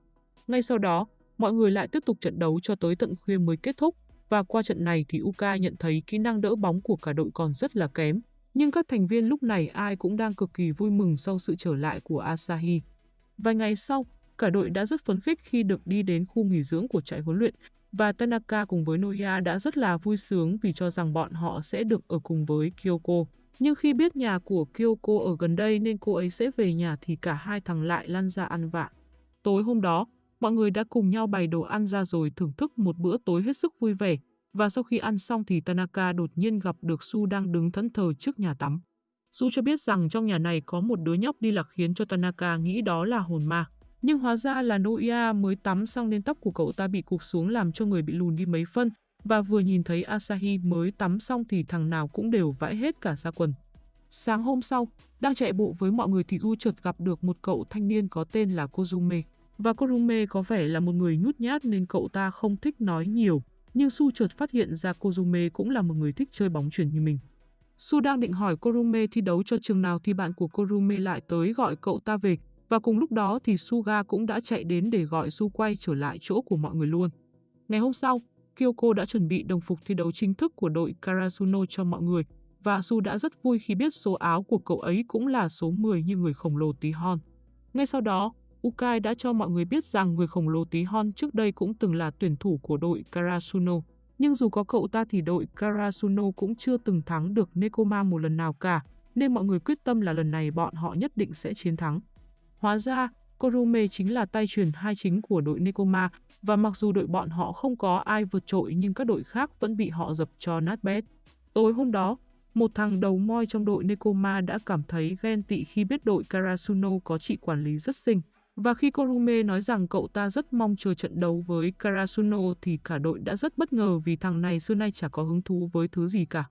Ngay sau đó, mọi người lại tiếp tục trận đấu cho tới tận khuya mới kết thúc và qua trận này thì Uka nhận thấy kỹ năng đỡ bóng của cả đội còn rất là kém. Nhưng các thành viên lúc này ai cũng đang cực kỳ vui mừng sau sự trở lại của Asahi. Vài ngày sau, cả đội đã rất phấn khích khi được đi đến khu nghỉ dưỡng của trại huấn luyện và Tanaka cùng với Noya đã rất là vui sướng vì cho rằng bọn họ sẽ được ở cùng với Kyoko. Nhưng khi biết nhà của Kyoko ở gần đây nên cô ấy sẽ về nhà thì cả hai thằng lại lăn ra ăn vạ. Tối hôm đó, mọi người đã cùng nhau bày đồ ăn ra rồi thưởng thức một bữa tối hết sức vui vẻ. Và sau khi ăn xong thì Tanaka đột nhiên gặp được Su đang đứng thẫn thờ trước nhà tắm. Su cho biết rằng trong nhà này có một đứa nhóc đi lạc khiến cho Tanaka nghĩ đó là hồn ma. Nhưng hóa ra là Noia mới tắm xong nên tóc của cậu ta bị cụp xuống làm cho người bị lùn đi mấy phân. Và vừa nhìn thấy Asahi mới tắm xong thì thằng nào cũng đều vãi hết cả ra quần. Sáng hôm sau, đang chạy bộ với mọi người thì U chợt gặp được một cậu thanh niên có tên là Kozume. Và Kurume có vẻ là một người nhút nhát nên cậu ta không thích nói nhiều. Nhưng Su chợt phát hiện ra Kozume cũng là một người thích chơi bóng chuyển như mình. Su đang định hỏi Kurume thi đấu cho trường nào thì bạn của Kurume lại tới gọi cậu ta về và cùng lúc đó thì Suga cũng đã chạy đến để gọi Su quay trở lại chỗ của mọi người luôn. Ngày hôm sau, Kyoko đã chuẩn bị đồng phục thi đấu chính thức của đội Karasuno cho mọi người và Su đã rất vui khi biết số áo của cậu ấy cũng là số 10 như người khổng lồ tí hon. Ngay sau đó, Ukai đã cho mọi người biết rằng người khổng lồ tí hon trước đây cũng từng là tuyển thủ của đội Karasuno. Nhưng dù có cậu ta thì đội Karasuno cũng chưa từng thắng được Nekoma một lần nào cả, nên mọi người quyết tâm là lần này bọn họ nhất định sẽ chiến thắng. Hóa ra, Korume chính là tay truyền hai chính của đội Nekoma và mặc dù đội bọn họ không có ai vượt trội nhưng các đội khác vẫn bị họ dập cho nát bét. Tối hôm đó, một thằng đầu moi trong đội Nekoma đã cảm thấy ghen tị khi biết đội Karasuno có chị quản lý rất xinh. Và khi Korume nói rằng cậu ta rất mong chờ trận đấu với Karasuno thì cả đội đã rất bất ngờ vì thằng này xưa nay chả có hứng thú với thứ gì cả.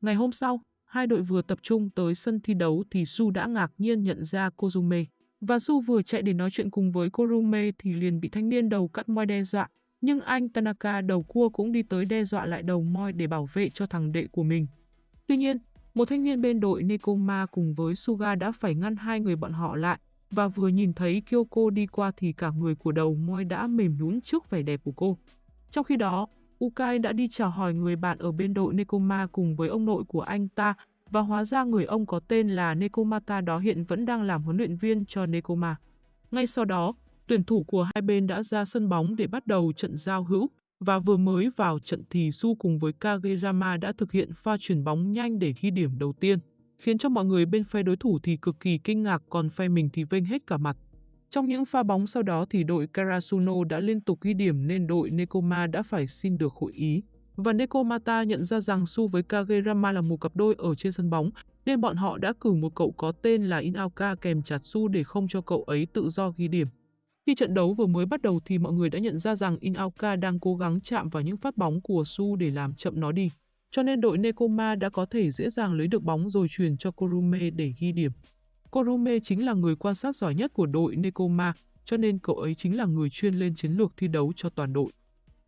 Ngày hôm sau, hai đội vừa tập trung tới sân thi đấu thì Su đã ngạc nhiên nhận ra Kozume. Và Su vừa chạy để nói chuyện cùng với Korume thì liền bị thanh niên đầu cắt moi đe dọa. Nhưng anh Tanaka đầu cua cũng đi tới đe dọa lại đầu moi để bảo vệ cho thằng đệ của mình. Tuy nhiên, một thanh niên bên đội Nekoma cùng với Suga đã phải ngăn hai người bọn họ lại và vừa nhìn thấy Kyoko đi qua thì cả người của đầu moi đã mềm nhũn trước vẻ đẹp của cô. Trong khi đó, Ukai đã đi chào hỏi người bạn ở bên đội Nekoma cùng với ông nội của anh ta và hóa ra người ông có tên là Nekomata đó hiện vẫn đang làm huấn luyện viên cho Nekoma. Ngay sau đó, tuyển thủ của hai bên đã ra sân bóng để bắt đầu trận giao hữu và vừa mới vào trận thì Su cùng với Kageyama đã thực hiện pha chuyển bóng nhanh để ghi điểm đầu tiên, khiến cho mọi người bên phe đối thủ thì cực kỳ kinh ngạc còn phe mình thì vênh hết cả mặt. Trong những pha bóng sau đó thì đội Karasuno đã liên tục ghi điểm nên đội Nekoma đã phải xin được hội ý. Và Nekomata nhận ra rằng Su với Kagerama là một cặp đôi ở trên sân bóng, nên bọn họ đã cử một cậu có tên là Inaoka kèm chặt Su để không cho cậu ấy tự do ghi điểm. Khi trận đấu vừa mới bắt đầu thì mọi người đã nhận ra rằng Inaoka đang cố gắng chạm vào những phát bóng của Su để làm chậm nó đi. Cho nên đội Nekoma đã có thể dễ dàng lấy được bóng rồi truyền cho Korume để ghi điểm. Korume chính là người quan sát giỏi nhất của đội Nekoma, cho nên cậu ấy chính là người chuyên lên chiến lược thi đấu cho toàn đội.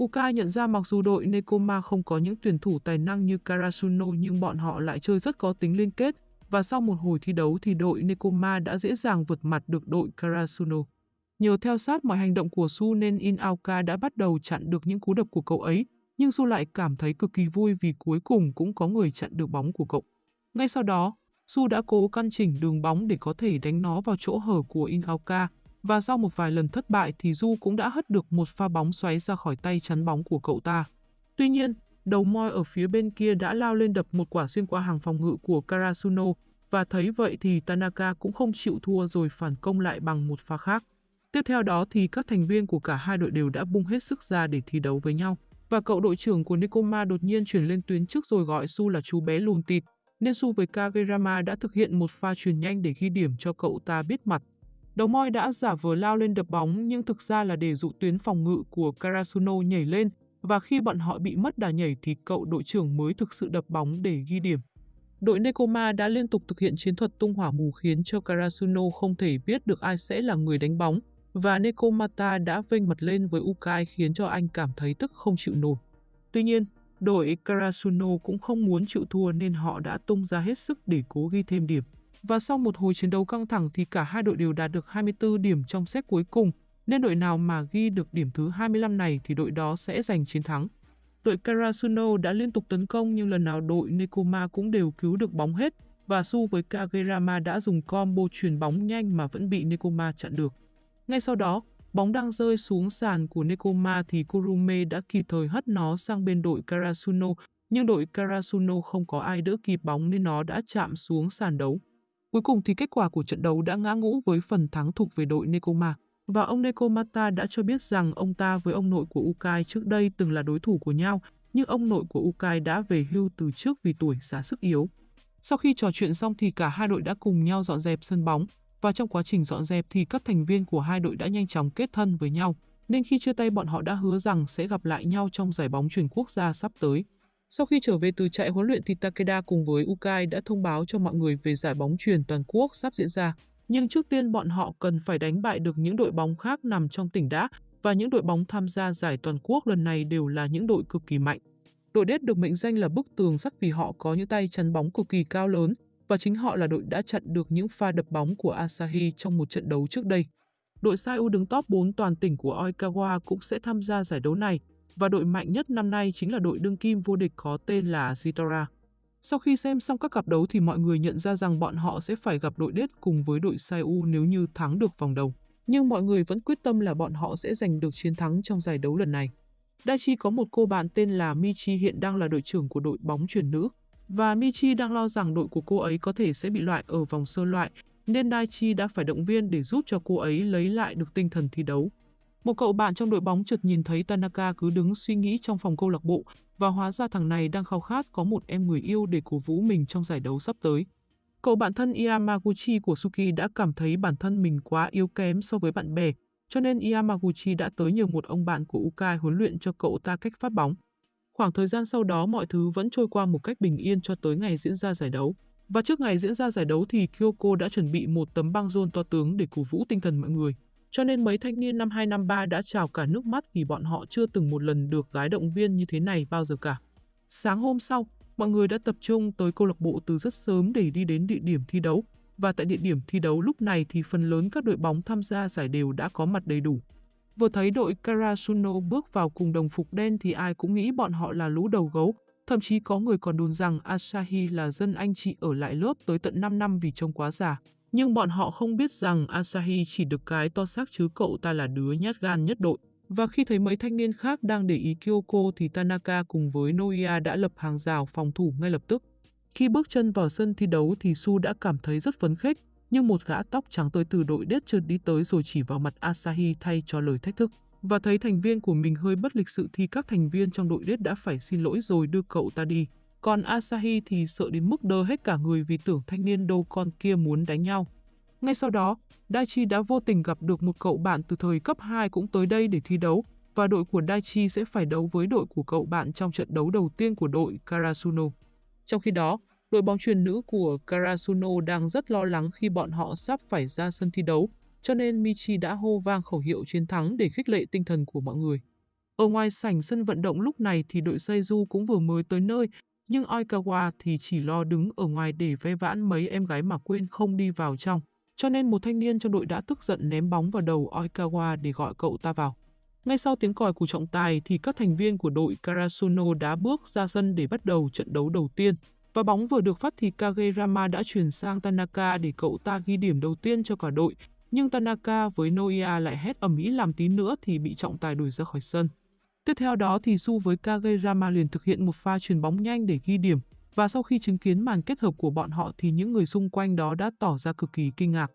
Uka nhận ra mặc dù đội Nekoma không có những tuyển thủ tài năng như Karasuno nhưng bọn họ lại chơi rất có tính liên kết và sau một hồi thi đấu thì đội Nekoma đã dễ dàng vượt mặt được đội Karasuno. Nhờ theo sát mọi hành động của Su nên Inaoka đã bắt đầu chặn được những cú đập của cậu ấy, nhưng Su lại cảm thấy cực kỳ vui vì cuối cùng cũng có người chặn được bóng của cậu. Ngay sau đó, Su đã cố căn chỉnh đường bóng để có thể đánh nó vào chỗ hở của Inaoka và sau một vài lần thất bại thì Du cũng đã hất được một pha bóng xoáy ra khỏi tay chắn bóng của cậu ta. Tuy nhiên, đầu moi ở phía bên kia đã lao lên đập một quả xuyên qua hàng phòng ngự của Karasuno và thấy vậy thì Tanaka cũng không chịu thua rồi phản công lại bằng một pha khác. Tiếp theo đó thì các thành viên của cả hai đội đều đã bung hết sức ra để thi đấu với nhau. Và cậu đội trưởng của Nekoma đột nhiên chuyển lên tuyến trước rồi gọi Su là chú bé lùn tịt, nên Su với Kagerama đã thực hiện một pha truyền nhanh để ghi điểm cho cậu ta biết mặt. Đầu moi đã giả vờ lao lên đập bóng nhưng thực ra là để dụ tuyến phòng ngự của Karasuno nhảy lên và khi bọn họ bị mất đà nhảy thì cậu đội trưởng mới thực sự đập bóng để ghi điểm. Đội Nekoma đã liên tục thực hiện chiến thuật tung hỏa mù khiến cho Karasuno không thể biết được ai sẽ là người đánh bóng, và Nekomata đã vênh mặt lên với Ukai khiến cho anh cảm thấy tức không chịu nổi. Tuy nhiên, đội Karasuno cũng không muốn chịu thua nên họ đã tung ra hết sức để cố ghi thêm điểm. Và sau một hồi chiến đấu căng thẳng thì cả hai đội đều đạt được 24 điểm trong set cuối cùng, nên đội nào mà ghi được điểm thứ 25 này thì đội đó sẽ giành chiến thắng. Đội Karasuno đã liên tục tấn công nhưng lần nào đội Nekoma cũng đều cứu được bóng hết và Su với Kagerama đã dùng combo truyền bóng nhanh mà vẫn bị Nekoma chặn được. Ngay sau đó, bóng đang rơi xuống sàn của Nekoma thì Kurume đã kịp thời hất nó sang bên đội Karasuno, nhưng đội Karasuno không có ai đỡ kịp bóng nên nó đã chạm xuống sàn đấu. Cuối cùng thì kết quả của trận đấu đã ngã ngũ với phần thắng thuộc về đội Nekoma. Và ông Nekomata đã cho biết rằng ông ta với ông nội của Ukai trước đây từng là đối thủ của nhau, nhưng ông nội của Ukai đã về hưu từ trước vì tuổi già sức yếu. Sau khi trò chuyện xong thì cả hai đội đã cùng nhau dọn dẹp sân bóng, và trong quá trình dọn dẹp thì các thành viên của hai đội đã nhanh chóng kết thân với nhau, nên khi chia tay bọn họ đã hứa rằng sẽ gặp lại nhau trong giải bóng chuyển quốc gia sắp tới. Sau khi trở về từ trại huấn luyện thì Takeda cùng với Ukai đã thông báo cho mọi người về giải bóng truyền toàn quốc sắp diễn ra. Nhưng trước tiên bọn họ cần phải đánh bại được những đội bóng khác nằm trong tỉnh đã và những đội bóng tham gia giải toàn quốc lần này đều là những đội cực kỳ mạnh. Đội đết được mệnh danh là bức tường sắt vì họ có những tay chắn bóng cực kỳ cao lớn và chính họ là đội đã chặn được những pha đập bóng của Asahi trong một trận đấu trước đây. Đội Saiu đứng top 4 toàn tỉnh của Oikawa cũng sẽ tham gia giải đấu này, và đội mạnh nhất năm nay chính là đội đương kim vô địch có tên là Zitora. Sau khi xem xong các cặp đấu thì mọi người nhận ra rằng bọn họ sẽ phải gặp đội đết cùng với đội Saiu nếu như thắng được vòng đầu. Nhưng mọi người vẫn quyết tâm là bọn họ sẽ giành được chiến thắng trong giải đấu lần này. Daichi có một cô bạn tên là Michi hiện đang là đội trưởng của đội bóng truyền nữ. Và Michi đang lo rằng đội của cô ấy có thể sẽ bị loại ở vòng sơ loại, nên Daichi đã phải động viên để giúp cho cô ấy lấy lại được tinh thần thi đấu. Một cậu bạn trong đội bóng chợt nhìn thấy Tanaka cứ đứng suy nghĩ trong phòng câu lạc bộ và hóa ra thằng này đang khao khát có một em người yêu để cổ vũ mình trong giải đấu sắp tới. Cậu bạn thân Yamaguchi của Suki đã cảm thấy bản thân mình quá yếu kém so với bạn bè, cho nên Yamaguchi đã tới nhờ một ông bạn của Ukai huấn luyện cho cậu ta cách phát bóng. Khoảng thời gian sau đó mọi thứ vẫn trôi qua một cách bình yên cho tới ngày diễn ra giải đấu. Và trước ngày diễn ra giải đấu thì Kyoko đã chuẩn bị một tấm băng rôn to tướng để cổ vũ tinh thần mọi người. Cho nên mấy thanh niên năm 253 đã trào cả nước mắt vì bọn họ chưa từng một lần được gái động viên như thế này bao giờ cả. Sáng hôm sau, mọi người đã tập trung tới câu lạc bộ từ rất sớm để đi đến địa điểm thi đấu. Và tại địa điểm thi đấu lúc này thì phần lớn các đội bóng tham gia giải đều đã có mặt đầy đủ. Vừa thấy đội Karasuno bước vào cùng đồng phục đen thì ai cũng nghĩ bọn họ là lũ đầu gấu. Thậm chí có người còn đồn rằng Asahi là dân anh chị ở lại lớp tới tận 5 năm vì trông quá già. Nhưng bọn họ không biết rằng Asahi chỉ được cái to xác chứ cậu ta là đứa nhát gan nhất đội. Và khi thấy mấy thanh niên khác đang để ý Kyoko thì Tanaka cùng với Noia đã lập hàng rào phòng thủ ngay lập tức. Khi bước chân vào sân thi đấu thì Su đã cảm thấy rất phấn khích, nhưng một gã tóc trắng tới từ đội đết trượt đi tới rồi chỉ vào mặt Asahi thay cho lời thách thức. Và thấy thành viên của mình hơi bất lịch sự thì các thành viên trong đội đết đã phải xin lỗi rồi đưa cậu ta đi. Còn Asahi thì sợ đến mức đơ hết cả người vì tưởng thanh niên đâu con kia muốn đánh nhau. Ngay sau đó, Daichi đã vô tình gặp được một cậu bạn từ thời cấp 2 cũng tới đây để thi đấu, và đội của Daichi sẽ phải đấu với đội của cậu bạn trong trận đấu đầu tiên của đội Karasuno. Trong khi đó, đội bóng truyền nữ của Karasuno đang rất lo lắng khi bọn họ sắp phải ra sân thi đấu, cho nên Michi đã hô vang khẩu hiệu chiến thắng để khích lệ tinh thần của mọi người. Ở ngoài sảnh sân vận động lúc này thì đội Seiju cũng vừa mới tới nơi nhưng Oikawa thì chỉ lo đứng ở ngoài để ve vãn mấy em gái mà quên không đi vào trong. Cho nên một thanh niên trong đội đã tức giận ném bóng vào đầu Oikawa để gọi cậu ta vào. Ngay sau tiếng còi của trọng tài thì các thành viên của đội Karasuno đã bước ra sân để bắt đầu trận đấu đầu tiên. Và bóng vừa được phát thì Kagerama đã chuyển sang Tanaka để cậu ta ghi điểm đầu tiên cho cả đội. Nhưng Tanaka với Noia lại hét ầm ĩ làm tí nữa thì bị trọng tài đuổi ra khỏi sân. Tiếp theo đó thì Su với Kageyama liền thực hiện một pha chuyền bóng nhanh để ghi điểm, và sau khi chứng kiến màn kết hợp của bọn họ thì những người xung quanh đó đã tỏ ra cực kỳ kinh ngạc.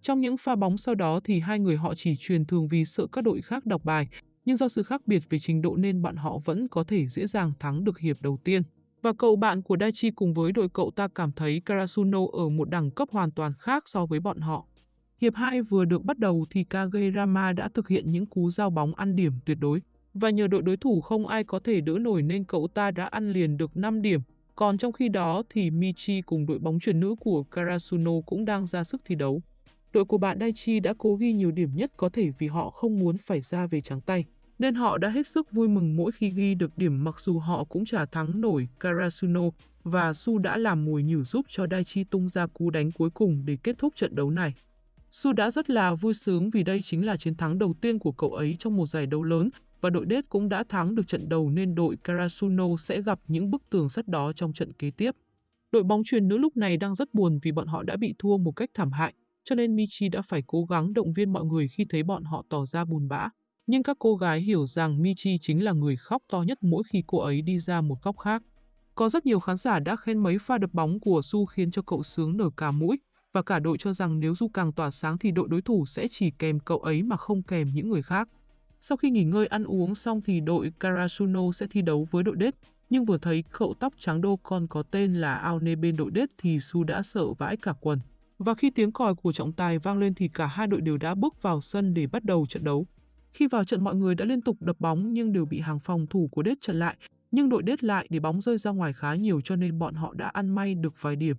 Trong những pha bóng sau đó thì hai người họ chỉ truyền thường vì sợ các đội khác đọc bài, nhưng do sự khác biệt về trình độ nên bọn họ vẫn có thể dễ dàng thắng được hiệp đầu tiên. Và cậu bạn của Daichi cùng với đội cậu ta cảm thấy Karasuno ở một đẳng cấp hoàn toàn khác so với bọn họ. Hiệp 2 vừa được bắt đầu thì Kagerama đã thực hiện những cú giao bóng ăn điểm tuyệt đối. Và nhờ đội đối thủ không ai có thể đỡ nổi nên cậu ta đã ăn liền được 5 điểm. Còn trong khi đó thì Michi cùng đội bóng chuyển nữ của Karasuno cũng đang ra sức thi đấu. Đội của bạn Daichi đã cố ghi nhiều điểm nhất có thể vì họ không muốn phải ra về trắng tay, nên họ đã hết sức vui mừng mỗi khi ghi được điểm mặc dù họ cũng chả thắng nổi Karasuno và Su đã làm mùi nhử giúp cho Daichi tung ra cú đánh cuối cùng để kết thúc trận đấu này. Su đã rất là vui sướng vì đây chính là chiến thắng đầu tiên của cậu ấy trong một giải đấu lớn và đội đết cũng đã thắng được trận đầu nên đội Karasuno sẽ gặp những bức tường sắt đó trong trận kế tiếp. Đội bóng truyền nữ lúc này đang rất buồn vì bọn họ đã bị thua một cách thảm hại, cho nên Michi đã phải cố gắng động viên mọi người khi thấy bọn họ tỏ ra buồn bã. Nhưng các cô gái hiểu rằng Michi chính là người khóc to nhất mỗi khi cô ấy đi ra một góc khác. Có rất nhiều khán giả đã khen mấy pha đập bóng của Su khiến cho cậu sướng nở cả mũi, và cả đội cho rằng nếu Du càng tỏa sáng thì đội đối thủ sẽ chỉ kèm cậu ấy mà không kèm những người khác. Sau khi nghỉ ngơi ăn uống xong thì đội Karasuno sẽ thi đấu với đội đết, nhưng vừa thấy cậu tóc trắng đô con có tên là Aone bên đội đết thì Su đã sợ vãi cả quần. Và khi tiếng còi của trọng tài vang lên thì cả hai đội đều đã bước vào sân để bắt đầu trận đấu. Khi vào trận mọi người đã liên tục đập bóng nhưng đều bị hàng phòng thủ của đết chặn lại, nhưng đội đết lại để bóng rơi ra ngoài khá nhiều cho nên bọn họ đã ăn may được vài điểm.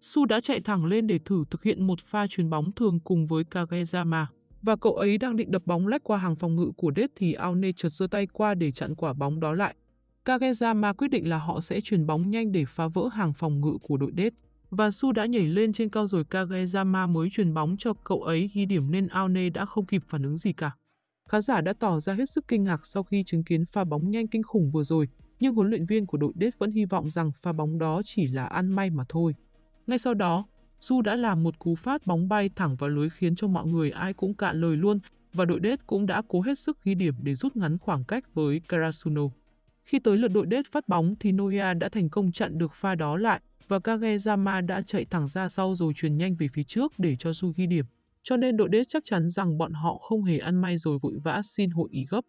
Su đã chạy thẳng lên để thử thực hiện một pha chuyền bóng thường cùng với Kageyama. Và cậu ấy đang định đập bóng lách qua hàng phòng ngự của Đết thì Aone chợt giơ tay qua để chặn quả bóng đó lại. Kageyama quyết định là họ sẽ chuyền bóng nhanh để phá vỡ hàng phòng ngự của đội Đết. Và Su đã nhảy lên trên cao rồi Kageyama mới chuyền bóng cho cậu ấy ghi điểm nên Aone đã không kịp phản ứng gì cả. Khán giả đã tỏ ra hết sức kinh ngạc sau khi chứng kiến pha bóng nhanh kinh khủng vừa rồi, nhưng huấn luyện viên của đội Đết vẫn hy vọng rằng pha bóng đó chỉ là ăn may mà thôi. Ngay sau đó, Su đã làm một cú phát bóng bay thẳng vào lưới khiến cho mọi người ai cũng cạn lời luôn và đội đết cũng đã cố hết sức ghi điểm để rút ngắn khoảng cách với Karasuno. Khi tới lượt đội đết phát bóng thì Noya đã thành công chặn được pha đó lại và Kageyama đã chạy thẳng ra sau rồi truyền nhanh về phía trước để cho Su ghi điểm. Cho nên đội đết chắc chắn rằng bọn họ không hề ăn may rồi vội vã xin hội ý gấp.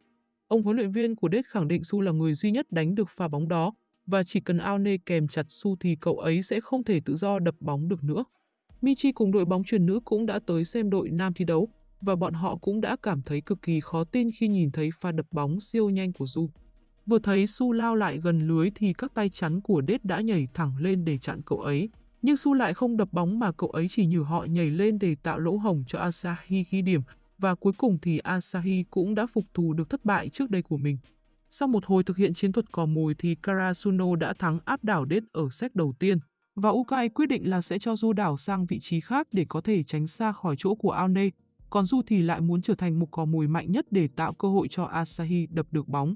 Ông huấn luyện viên của đết khẳng định Su là người duy nhất đánh được pha bóng đó, và chỉ cần Aone kèm chặt Su thì cậu ấy sẽ không thể tự do đập bóng được nữa. Michi cùng đội bóng truyền nữ cũng đã tới xem đội nam thi đấu, và bọn họ cũng đã cảm thấy cực kỳ khó tin khi nhìn thấy pha đập bóng siêu nhanh của Du. Vừa thấy Su lao lại gần lưới thì các tay chắn của Đết đã nhảy thẳng lên để chặn cậu ấy. Nhưng Su lại không đập bóng mà cậu ấy chỉ nhử họ nhảy lên để tạo lỗ hổng cho Asahi ghi điểm và cuối cùng thì Asahi cũng đã phục thù được thất bại trước đây của mình. Sau một hồi thực hiện chiến thuật cò mồi thì Karasuno đã thắng áp đảo Đết ở set đầu tiên và Ukai quyết định là sẽ cho Du đảo sang vị trí khác để có thể tránh xa khỏi chỗ của Aone, còn Du thì lại muốn trở thành một cò mồi mạnh nhất để tạo cơ hội cho Asahi đập được bóng.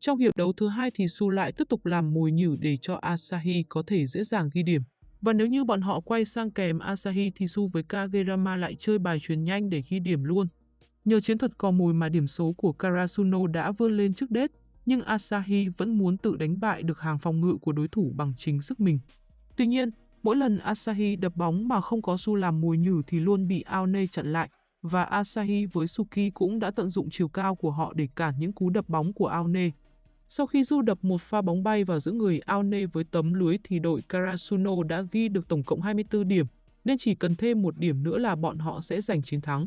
Trong hiệp đấu thứ hai thì Su lại tiếp tục làm mồi nhử để cho Asahi có thể dễ dàng ghi điểm. Và nếu như bọn họ quay sang kèm Asahi thì Su với Kagerama lại chơi bài truyền nhanh để ghi điểm luôn. Nhờ chiến thuật cò mồi mà điểm số của Karasuno đã vươn lên trước đết, nhưng Asahi vẫn muốn tự đánh bại được hàng phòng ngự của đối thủ bằng chính sức mình. Tuy nhiên, mỗi lần Asahi đập bóng mà không có Su làm mùi nhử thì luôn bị Aone chặn lại, và Asahi với Suki cũng đã tận dụng chiều cao của họ để cản những cú đập bóng của Aone. Sau khi Du đập một pha bóng bay vào giữa người Aone với tấm lưới thì đội Karasuno đã ghi được tổng cộng 24 điểm, nên chỉ cần thêm một điểm nữa là bọn họ sẽ giành chiến thắng.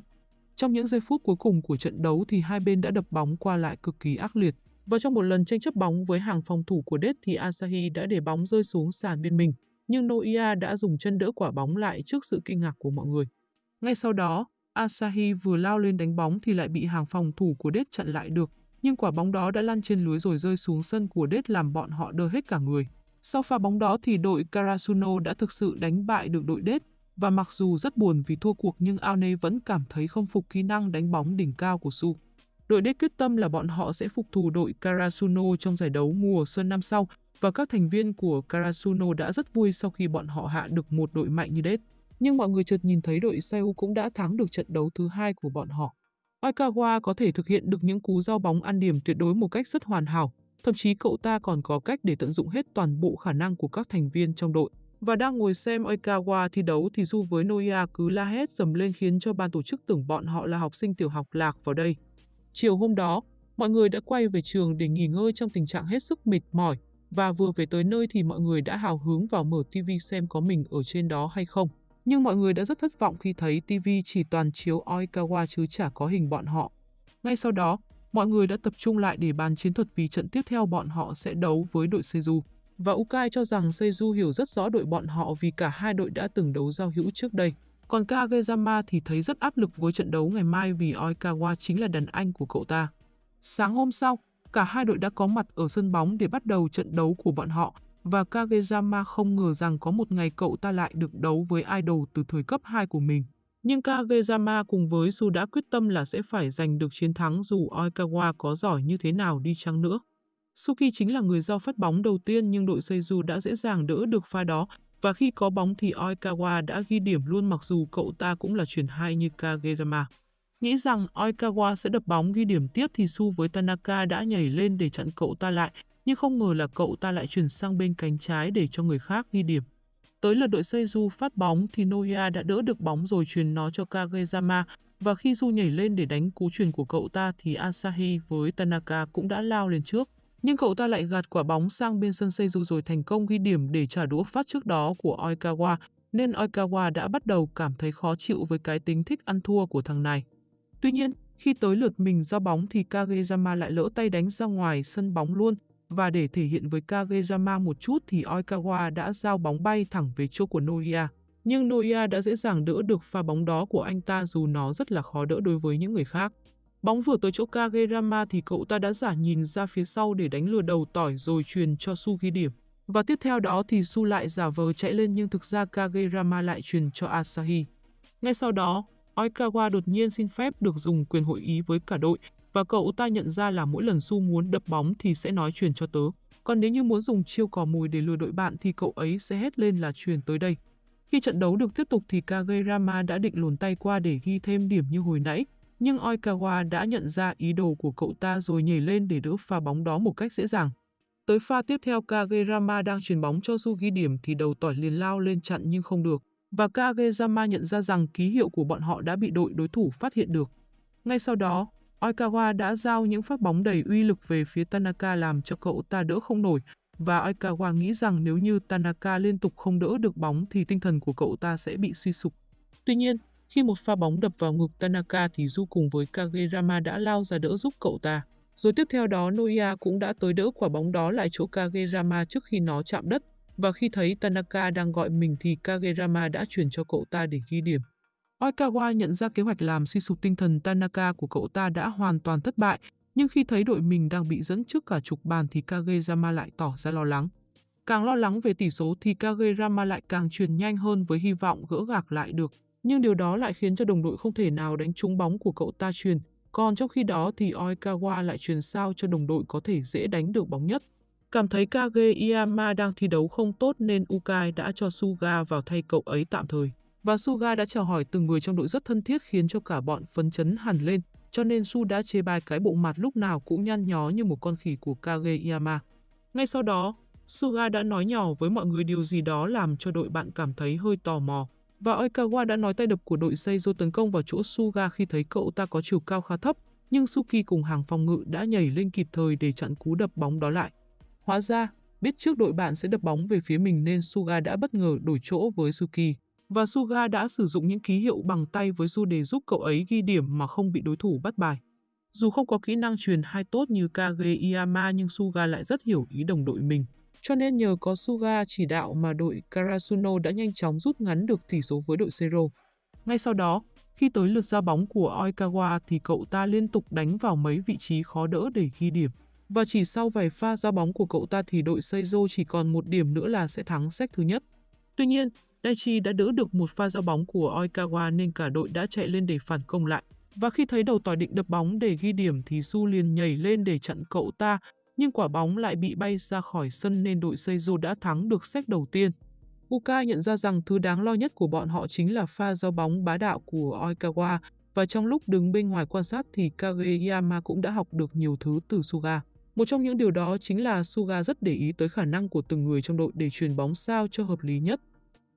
Trong những giây phút cuối cùng của trận đấu thì hai bên đã đập bóng qua lại cực kỳ ác liệt. Và trong một lần tranh chấp bóng với hàng phòng thủ của Đết thì Asahi đã để bóng rơi xuống sàn bên mình, nhưng Noia đã dùng chân đỡ quả bóng lại trước sự kinh ngạc của mọi người. Ngay sau đó, Asahi vừa lao lên đánh bóng thì lại bị hàng phòng thủ của Đết chặn lại được, nhưng quả bóng đó đã lăn trên lưới rồi rơi xuống sân của Đết làm bọn họ đơ hết cả người. Sau pha bóng đó thì đội Karasuno đã thực sự đánh bại được đội Đết, và mặc dù rất buồn vì thua cuộc nhưng Aone vẫn cảm thấy không phục kỹ năng đánh bóng đỉnh cao của Su. Đội đết quyết tâm là bọn họ sẽ phục thù đội Karasuno trong giải đấu mùa xuân năm sau và các thành viên của Karasuno đã rất vui sau khi bọn họ hạ được một đội mạnh như đết. Nhưng mọi người chợt nhìn thấy đội Seoul cũng đã thắng được trận đấu thứ hai của bọn họ. Oikawa có thể thực hiện được những cú giao bóng ăn điểm tuyệt đối một cách rất hoàn hảo, thậm chí cậu ta còn có cách để tận dụng hết toàn bộ khả năng của các thành viên trong đội. Và đang ngồi xem Oikawa thi đấu thì Du với Noia cứ la hét dầm lên khiến cho ban tổ chức tưởng bọn họ là học sinh tiểu học lạc vào đây. Chiều hôm đó, mọi người đã quay về trường để nghỉ ngơi trong tình trạng hết sức mệt mỏi và vừa về tới nơi thì mọi người đã hào hứng vào mở TV xem có mình ở trên đó hay không. Nhưng mọi người đã rất thất vọng khi thấy TV chỉ toàn chiếu Oikawa chứ chả có hình bọn họ. Ngay sau đó, mọi người đã tập trung lại để bàn chiến thuật vì trận tiếp theo bọn họ sẽ đấu với đội Seju Và Ukai cho rằng Seju hiểu rất rõ đội bọn họ vì cả hai đội đã từng đấu giao hữu trước đây. Còn Kageyama thì thấy rất áp lực với trận đấu ngày mai vì Oikawa chính là đàn anh của cậu ta. Sáng hôm sau, cả hai đội đã có mặt ở sân bóng để bắt đầu trận đấu của bọn họ và Kageyama không ngờ rằng có một ngày cậu ta lại được đấu với idol từ thời cấp 2 của mình. Nhưng Kageyama cùng với Su đã quyết tâm là sẽ phải giành được chiến thắng dù Oikawa có giỏi như thế nào đi chăng nữa. Suki chính là người giao phát bóng đầu tiên nhưng đội Seizu đã dễ dàng đỡ được pha đó và khi có bóng thì Oikawa đã ghi điểm luôn mặc dù cậu ta cũng là chuyển hai như Kageyama. Nghĩ rằng Oikawa sẽ đập bóng ghi điểm tiếp thì Su với Tanaka đã nhảy lên để chặn cậu ta lại nhưng không ngờ là cậu ta lại chuyển sang bên cánh trái để cho người khác ghi điểm. Tới lượt đội Seizu phát bóng thì Noya đã đỡ được bóng rồi truyền nó cho Kageyama và khi Du nhảy lên để đánh cú truyền của cậu ta thì Asahi với Tanaka cũng đã lao lên trước. Nhưng cậu ta lại gạt quả bóng sang bên sân Seizu rồi thành công ghi điểm để trả đũa phát trước đó của Oikawa, nên Oikawa đã bắt đầu cảm thấy khó chịu với cái tính thích ăn thua của thằng này. Tuy nhiên, khi tới lượt mình giao bóng thì Kageyama lại lỡ tay đánh ra ngoài sân bóng luôn, và để thể hiện với Kageyama một chút thì Oikawa đã giao bóng bay thẳng về chỗ của Noya, Nhưng Noya đã dễ dàng đỡ được pha bóng đó của anh ta dù nó rất là khó đỡ đối với những người khác. Bóng vừa tới chỗ Kageyama thì cậu ta đã giả nhìn ra phía sau để đánh lừa đầu tỏi rồi truyền cho Su ghi điểm. Và tiếp theo đó thì Su lại giả vờ chạy lên nhưng thực ra Kageyama lại truyền cho Asahi. Ngay sau đó, Oikawa đột nhiên xin phép được dùng quyền hội ý với cả đội và cậu ta nhận ra là mỗi lần Su muốn đập bóng thì sẽ nói truyền cho tớ. Còn nếu như muốn dùng chiêu cò mồi để lừa đội bạn thì cậu ấy sẽ hét lên là truyền tới đây. Khi trận đấu được tiếp tục thì Kagerama đã định luồn tay qua để ghi thêm điểm như hồi nãy, nhưng Oikawa đã nhận ra ý đồ của cậu ta rồi nhảy lên để đỡ pha bóng đó một cách dễ dàng. Tới pha tiếp theo Kagerama đang truyền bóng cho Su ghi điểm thì đầu tỏi liền lao lên chặn nhưng không được. Và Kageyama nhận ra rằng ký hiệu của bọn họ đã bị đội đối thủ phát hiện được. Ngay sau đó, Oikawa đã giao những phát bóng đầy uy lực về phía Tanaka làm cho cậu ta đỡ không nổi, và Oikawa nghĩ rằng nếu như Tanaka liên tục không đỡ được bóng thì tinh thần của cậu ta sẽ bị suy sụp. Tuy nhiên, khi một pha bóng đập vào ngực Tanaka thì Du cùng với Kagerama đã lao ra đỡ giúp cậu ta. Rồi tiếp theo đó Noia cũng đã tới đỡ quả bóng đó lại chỗ Kagerama trước khi nó chạm đất. Và khi thấy Tanaka đang gọi mình thì Kagerama đã chuyển cho cậu ta để ghi điểm. Oikawa nhận ra kế hoạch làm suy sụp tinh thần Tanaka của cậu ta đã hoàn toàn thất bại, nhưng khi thấy đội mình đang bị dẫn trước cả chục bàn thì Kageyama lại tỏ ra lo lắng. Càng lo lắng về tỷ số thì Kageyama lại càng truyền nhanh hơn với hy vọng gỡ gạc lại được, nhưng điều đó lại khiến cho đồng đội không thể nào đánh trúng bóng của cậu ta truyền. Còn trong khi đó thì Oikawa lại truyền sao cho đồng đội có thể dễ đánh được bóng nhất. Cảm thấy Kageyama đang thi đấu không tốt nên Ukai đã cho Suga vào thay cậu ấy tạm thời. Và Suga đã chào hỏi từng người trong đội rất thân thiết khiến cho cả bọn phấn chấn hẳn lên, cho nên Su đã chê bai cái bộ mặt lúc nào cũng nhăn nhó như một con khỉ của Kageyama. Ngay sau đó, Suga đã nói nhỏ với mọi người điều gì đó làm cho đội bạn cảm thấy hơi tò mò. Và Oikawa đã nói tay đập của đội Seizo tấn công vào chỗ Suga khi thấy cậu ta có chiều cao khá thấp, nhưng Suki cùng hàng phòng ngự đã nhảy lên kịp thời để chặn cú đập bóng đó lại. Hóa ra, biết trước đội bạn sẽ đập bóng về phía mình nên Suga đã bất ngờ đổi chỗ với Suki và Suga đã sử dụng những ký hiệu bằng tay với Su để giúp cậu ấy ghi điểm mà không bị đối thủ bắt bài. Dù không có kỹ năng truyền hai tốt như Kageyama nhưng Suga lại rất hiểu ý đồng đội mình. Cho nên nhờ có Suga chỉ đạo mà đội Karasuno đã nhanh chóng rút ngắn được tỷ số với đội Zero. Ngay sau đó, khi tới lượt ra bóng của Oikawa thì cậu ta liên tục đánh vào mấy vị trí khó đỡ để ghi điểm. Và chỉ sau vài pha ra bóng của cậu ta thì đội Seizo chỉ còn một điểm nữa là sẽ thắng set thứ nhất. Tuy nhiên, Daichi đã đỡ được một pha giao bóng của Oikawa nên cả đội đã chạy lên để phản công lại. Và khi thấy đầu tỏi định đập bóng để ghi điểm thì Su liền nhảy lên để chặn cậu ta, nhưng quả bóng lại bị bay ra khỏi sân nên đội Seizo đã thắng được xét đầu tiên. Uka nhận ra rằng thứ đáng lo nhất của bọn họ chính là pha giao bóng bá đạo của Oikawa và trong lúc đứng bên ngoài quan sát thì Kageyama cũng đã học được nhiều thứ từ Suga. Một trong những điều đó chính là Suga rất để ý tới khả năng của từng người trong đội để truyền bóng sao cho hợp lý nhất.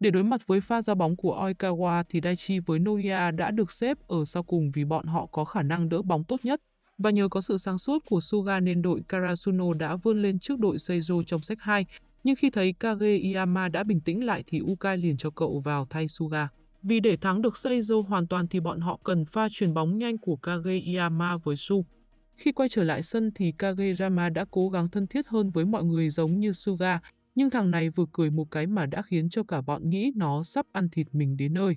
Để đối mặt với pha ra bóng của Oikawa thì Daichi với Noya đã được xếp ở sau cùng vì bọn họ có khả năng đỡ bóng tốt nhất. Và nhờ có sự sáng suốt của Suga nên đội Karasuno đã vươn lên trước đội Seizo trong sách 2. Nhưng khi thấy Kageyama đã bình tĩnh lại thì Ukai liền cho cậu vào thay Suga. Vì để thắng được Seizo hoàn toàn thì bọn họ cần pha chuyển bóng nhanh của Kageyama với Su. Khi quay trở lại sân thì Kageyama đã cố gắng thân thiết hơn với mọi người giống như Suga, nhưng thằng này vừa cười một cái mà đã khiến cho cả bọn nghĩ nó sắp ăn thịt mình đến nơi.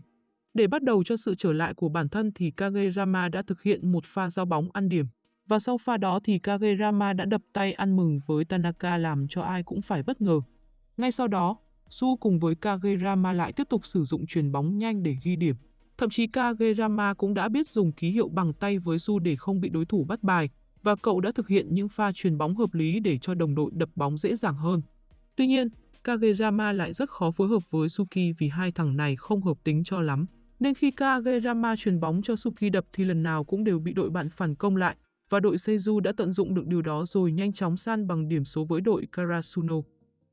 Để bắt đầu cho sự trở lại của bản thân thì Kageyama đã thực hiện một pha giao bóng ăn điểm. Và sau pha đó thì Kageyama đã đập tay ăn mừng với Tanaka làm cho ai cũng phải bất ngờ. Ngay sau đó, Su cùng với Kageyama lại tiếp tục sử dụng chuyền bóng nhanh để ghi điểm. Thậm chí Kageyama cũng đã biết dùng ký hiệu bằng tay với Su để không bị đối thủ bắt bài, và cậu đã thực hiện những pha chuyền bóng hợp lý để cho đồng đội đập bóng dễ dàng hơn. Tuy nhiên, Kageyama lại rất khó phối hợp với Suki vì hai thằng này không hợp tính cho lắm. Nên khi Kageyama truyền bóng cho Suki đập thì lần nào cũng đều bị đội bạn phản công lại, và đội Seizu đã tận dụng được điều đó rồi nhanh chóng san bằng điểm số với đội Karasuno.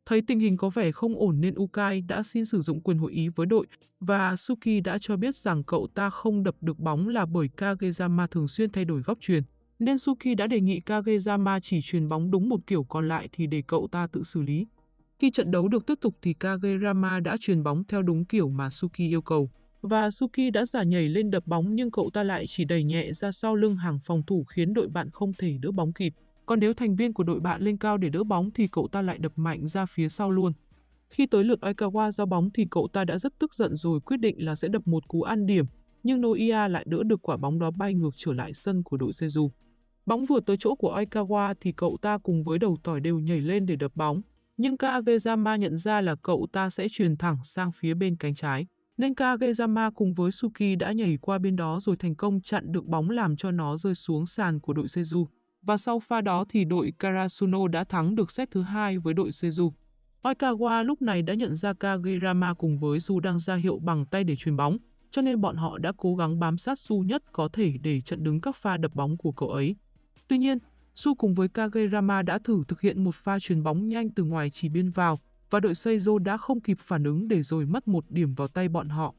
Thấy tình hình có vẻ không ổn nên Ukai đã xin sử dụng quyền hội ý với đội và Suki đã cho biết rằng cậu ta không đập được bóng là bởi Kageyama thường xuyên thay đổi góc truyền. Nên Suki đã đề nghị Kageyama chỉ truyền bóng đúng một kiểu còn lại thì để cậu ta tự xử lý. Khi trận đấu được tiếp tục thì Kageyama đã truyền bóng theo đúng kiểu mà Suki yêu cầu. Và Suki đã giả nhảy lên đập bóng nhưng cậu ta lại chỉ đẩy nhẹ ra sau lưng hàng phòng thủ khiến đội bạn không thể đỡ bóng kịp. Còn nếu thành viên của đội bạn lên cao để đỡ bóng thì cậu ta lại đập mạnh ra phía sau luôn. Khi tới lượt Aikawa giao bóng thì cậu ta đã rất tức giận rồi quyết định là sẽ đập một cú ăn điểm, nhưng Noia lại đỡ được quả bóng đó bay ngược trở lại sân của đội Seju. Bóng vừa tới chỗ của Aikawa thì cậu ta cùng với đầu tỏi đều nhảy lên để đập bóng, nhưng Kageyama nhận ra là cậu ta sẽ truyền thẳng sang phía bên cánh trái. Nên Kageyama cùng với Suki đã nhảy qua bên đó rồi thành công chặn được bóng làm cho nó rơi xuống sàn của đội Seju và sau pha đó thì đội Karasuno đã thắng được set thứ hai với đội Seju. Oikawa lúc này đã nhận ra Kageyama cùng với Su đang ra hiệu bằng tay để truyền bóng, cho nên bọn họ đã cố gắng bám sát Su nhất có thể để chặn đứng các pha đập bóng của cậu ấy. Tuy nhiên, Su cùng với Kageyama đã thử thực hiện một pha chuyền bóng nhanh từ ngoài chỉ biên vào và đội Seizo đã không kịp phản ứng để rồi mất một điểm vào tay bọn họ.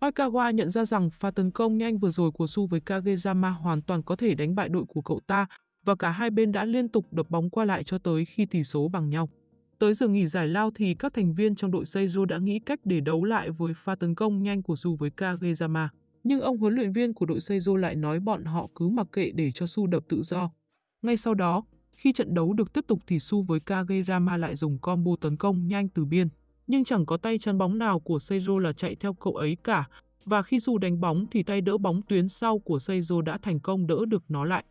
Oikawa nhận ra rằng pha tấn công nhanh vừa rồi của Su với Kageyama hoàn toàn có thể đánh bại đội của cậu ta và cả hai bên đã liên tục đập bóng qua lại cho tới khi tỷ số bằng nhau. Tới giờ nghỉ giải lao thì các thành viên trong đội Seizo đã nghĩ cách để đấu lại với pha tấn công nhanh của Su với Kageyama. Nhưng ông huấn luyện viên của đội Seizo lại nói bọn họ cứ mặc kệ để cho Su đập tự do. Ngay sau đó, khi trận đấu được tiếp tục thì Su với Kagerama lại dùng combo tấn công nhanh từ biên. Nhưng chẳng có tay chắn bóng nào của Seijo là chạy theo cậu ấy cả. Và khi Su đánh bóng thì tay đỡ bóng tuyến sau của Seijo đã thành công đỡ được nó lại.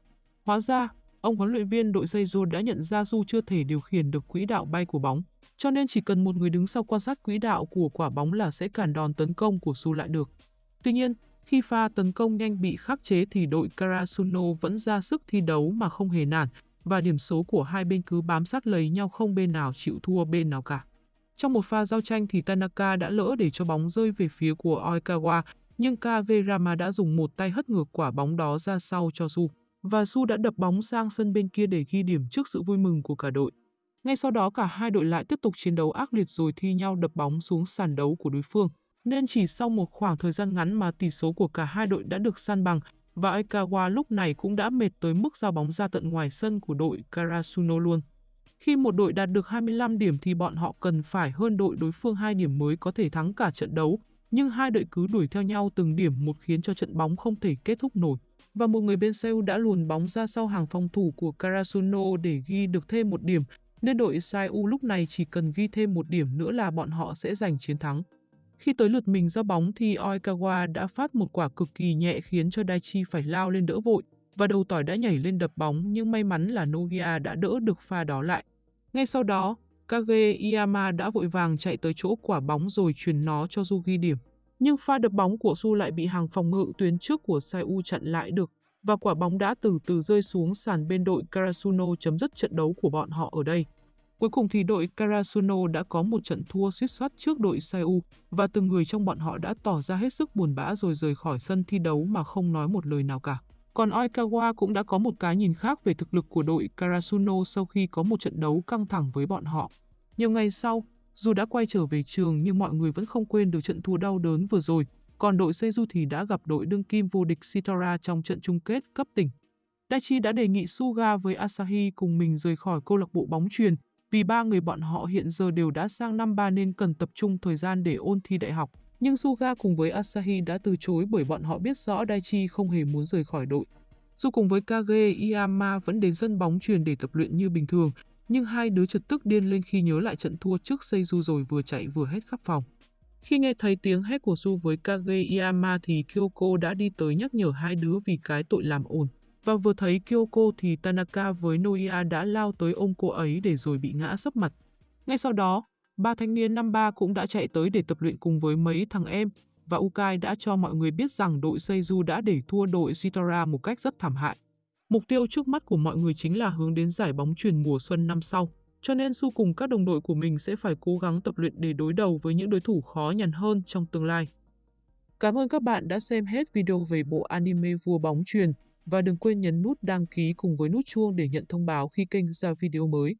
Hóa ra, ông huấn luyện viên đội Seijo đã nhận ra Su chưa thể điều khiển được quỹ đạo bay của bóng, cho nên chỉ cần một người đứng sau quan sát quỹ đạo của quả bóng là sẽ cản đòn tấn công của Su lại được. Tuy nhiên, khi pha tấn công nhanh bị khắc chế thì đội Karasuno vẫn ra sức thi đấu mà không hề nản và điểm số của hai bên cứ bám sát lấy nhau không bên nào chịu thua bên nào cả. Trong một pha giao tranh thì Tanaka đã lỡ để cho bóng rơi về phía của Oikawa, nhưng Kaverama đã dùng một tay hất ngược quả bóng đó ra sau cho Su và Su đã đập bóng sang sân bên kia để ghi điểm trước sự vui mừng của cả đội. Ngay sau đó cả hai đội lại tiếp tục chiến đấu ác liệt rồi thi nhau đập bóng xuống sàn đấu của đối phương. Nên chỉ sau một khoảng thời gian ngắn mà tỷ số của cả hai đội đã được san bằng và Aikawa lúc này cũng đã mệt tới mức giao bóng ra tận ngoài sân của đội Karasuno luôn. Khi một đội đạt được 25 điểm thì bọn họ cần phải hơn đội đối phương 2 điểm mới có thể thắng cả trận đấu, nhưng hai đội cứ đuổi theo nhau từng điểm một khiến cho trận bóng không thể kết thúc nổi và một người bên Seoul đã luồn bóng ra sau hàng phòng thủ của Karasuno để ghi được thêm một điểm, nên đội Seoul lúc này chỉ cần ghi thêm một điểm nữa là bọn họ sẽ giành chiến thắng. Khi tới lượt mình ra bóng thì Oikawa đã phát một quả cực kỳ nhẹ khiến cho Daichi phải lao lên đỡ vội và đầu tỏi đã nhảy lên đập bóng nhưng may mắn là Nogia đã đỡ được pha đó lại. Ngay sau đó, Kage Iyama đã vội vàng chạy tới chỗ quả bóng rồi truyền nó cho Su ghi điểm nhưng pha đập bóng của Su lại bị hàng phòng ngự tuyến trước của Sai chặn lại được và quả bóng đã từ từ rơi xuống sàn bên đội Karasuno chấm dứt trận đấu của bọn họ ở đây. Cuối cùng thì đội Karasuno đã có một trận thua suýt soát trước đội Sai và từng người trong bọn họ đã tỏ ra hết sức buồn bã rồi rời khỏi sân thi đấu mà không nói một lời nào cả. Còn Oikawa cũng đã có một cái nhìn khác về thực lực của đội Karasuno sau khi có một trận đấu căng thẳng với bọn họ. Nhiều ngày sau, dù đã quay trở về trường nhưng mọi người vẫn không quên được trận thua đau đớn vừa rồi, còn đội seju thì đã gặp đội đương kim vô địch Sitara trong trận chung kết cấp tỉnh. Daichi đã đề nghị Suga với Asahi cùng mình rời khỏi câu lạc bộ bóng truyền vì ba người bọn họ hiện giờ đều đã sang năm ba nên cần tập trung thời gian để ôn thi đại học. Nhưng Suga cùng với Asahi đã từ chối bởi bọn họ biết rõ Daichi không hề muốn rời khỏi đội. Dù cùng với Kage Iyama vẫn đến sân bóng truyền để tập luyện như bình thường, nhưng hai đứa chợt tức điên lên khi nhớ lại trận thua trước Seizu rồi vừa chạy vừa hét khắp phòng. Khi nghe thấy tiếng hét của Su với Kage Iyama thì Kyoko đã đi tới nhắc nhở hai đứa vì cái tội làm ồn. Và vừa thấy Kyoko thì Tanaka với Noia đã lao tới ôm cô ấy để rồi bị ngã sấp mặt. Ngay sau đó, ba thanh niên năm ba cũng đã chạy tới để tập luyện cùng với mấy thằng em, và Ukai đã cho mọi người biết rằng đội Seizu đã để thua đội Shitora một cách rất thảm hại. Mục tiêu trước mắt của mọi người chính là hướng đến giải bóng truyền mùa xuân năm sau, cho nên Su cùng các đồng đội của mình sẽ phải cố gắng tập luyện để đối đầu với những đối thủ khó nhằn hơn trong tương lai. Cảm ơn các bạn đã xem hết video về bộ anime vua bóng truyền và đừng quên nhấn nút đăng ký cùng với nút chuông để nhận thông báo khi kênh ra video mới.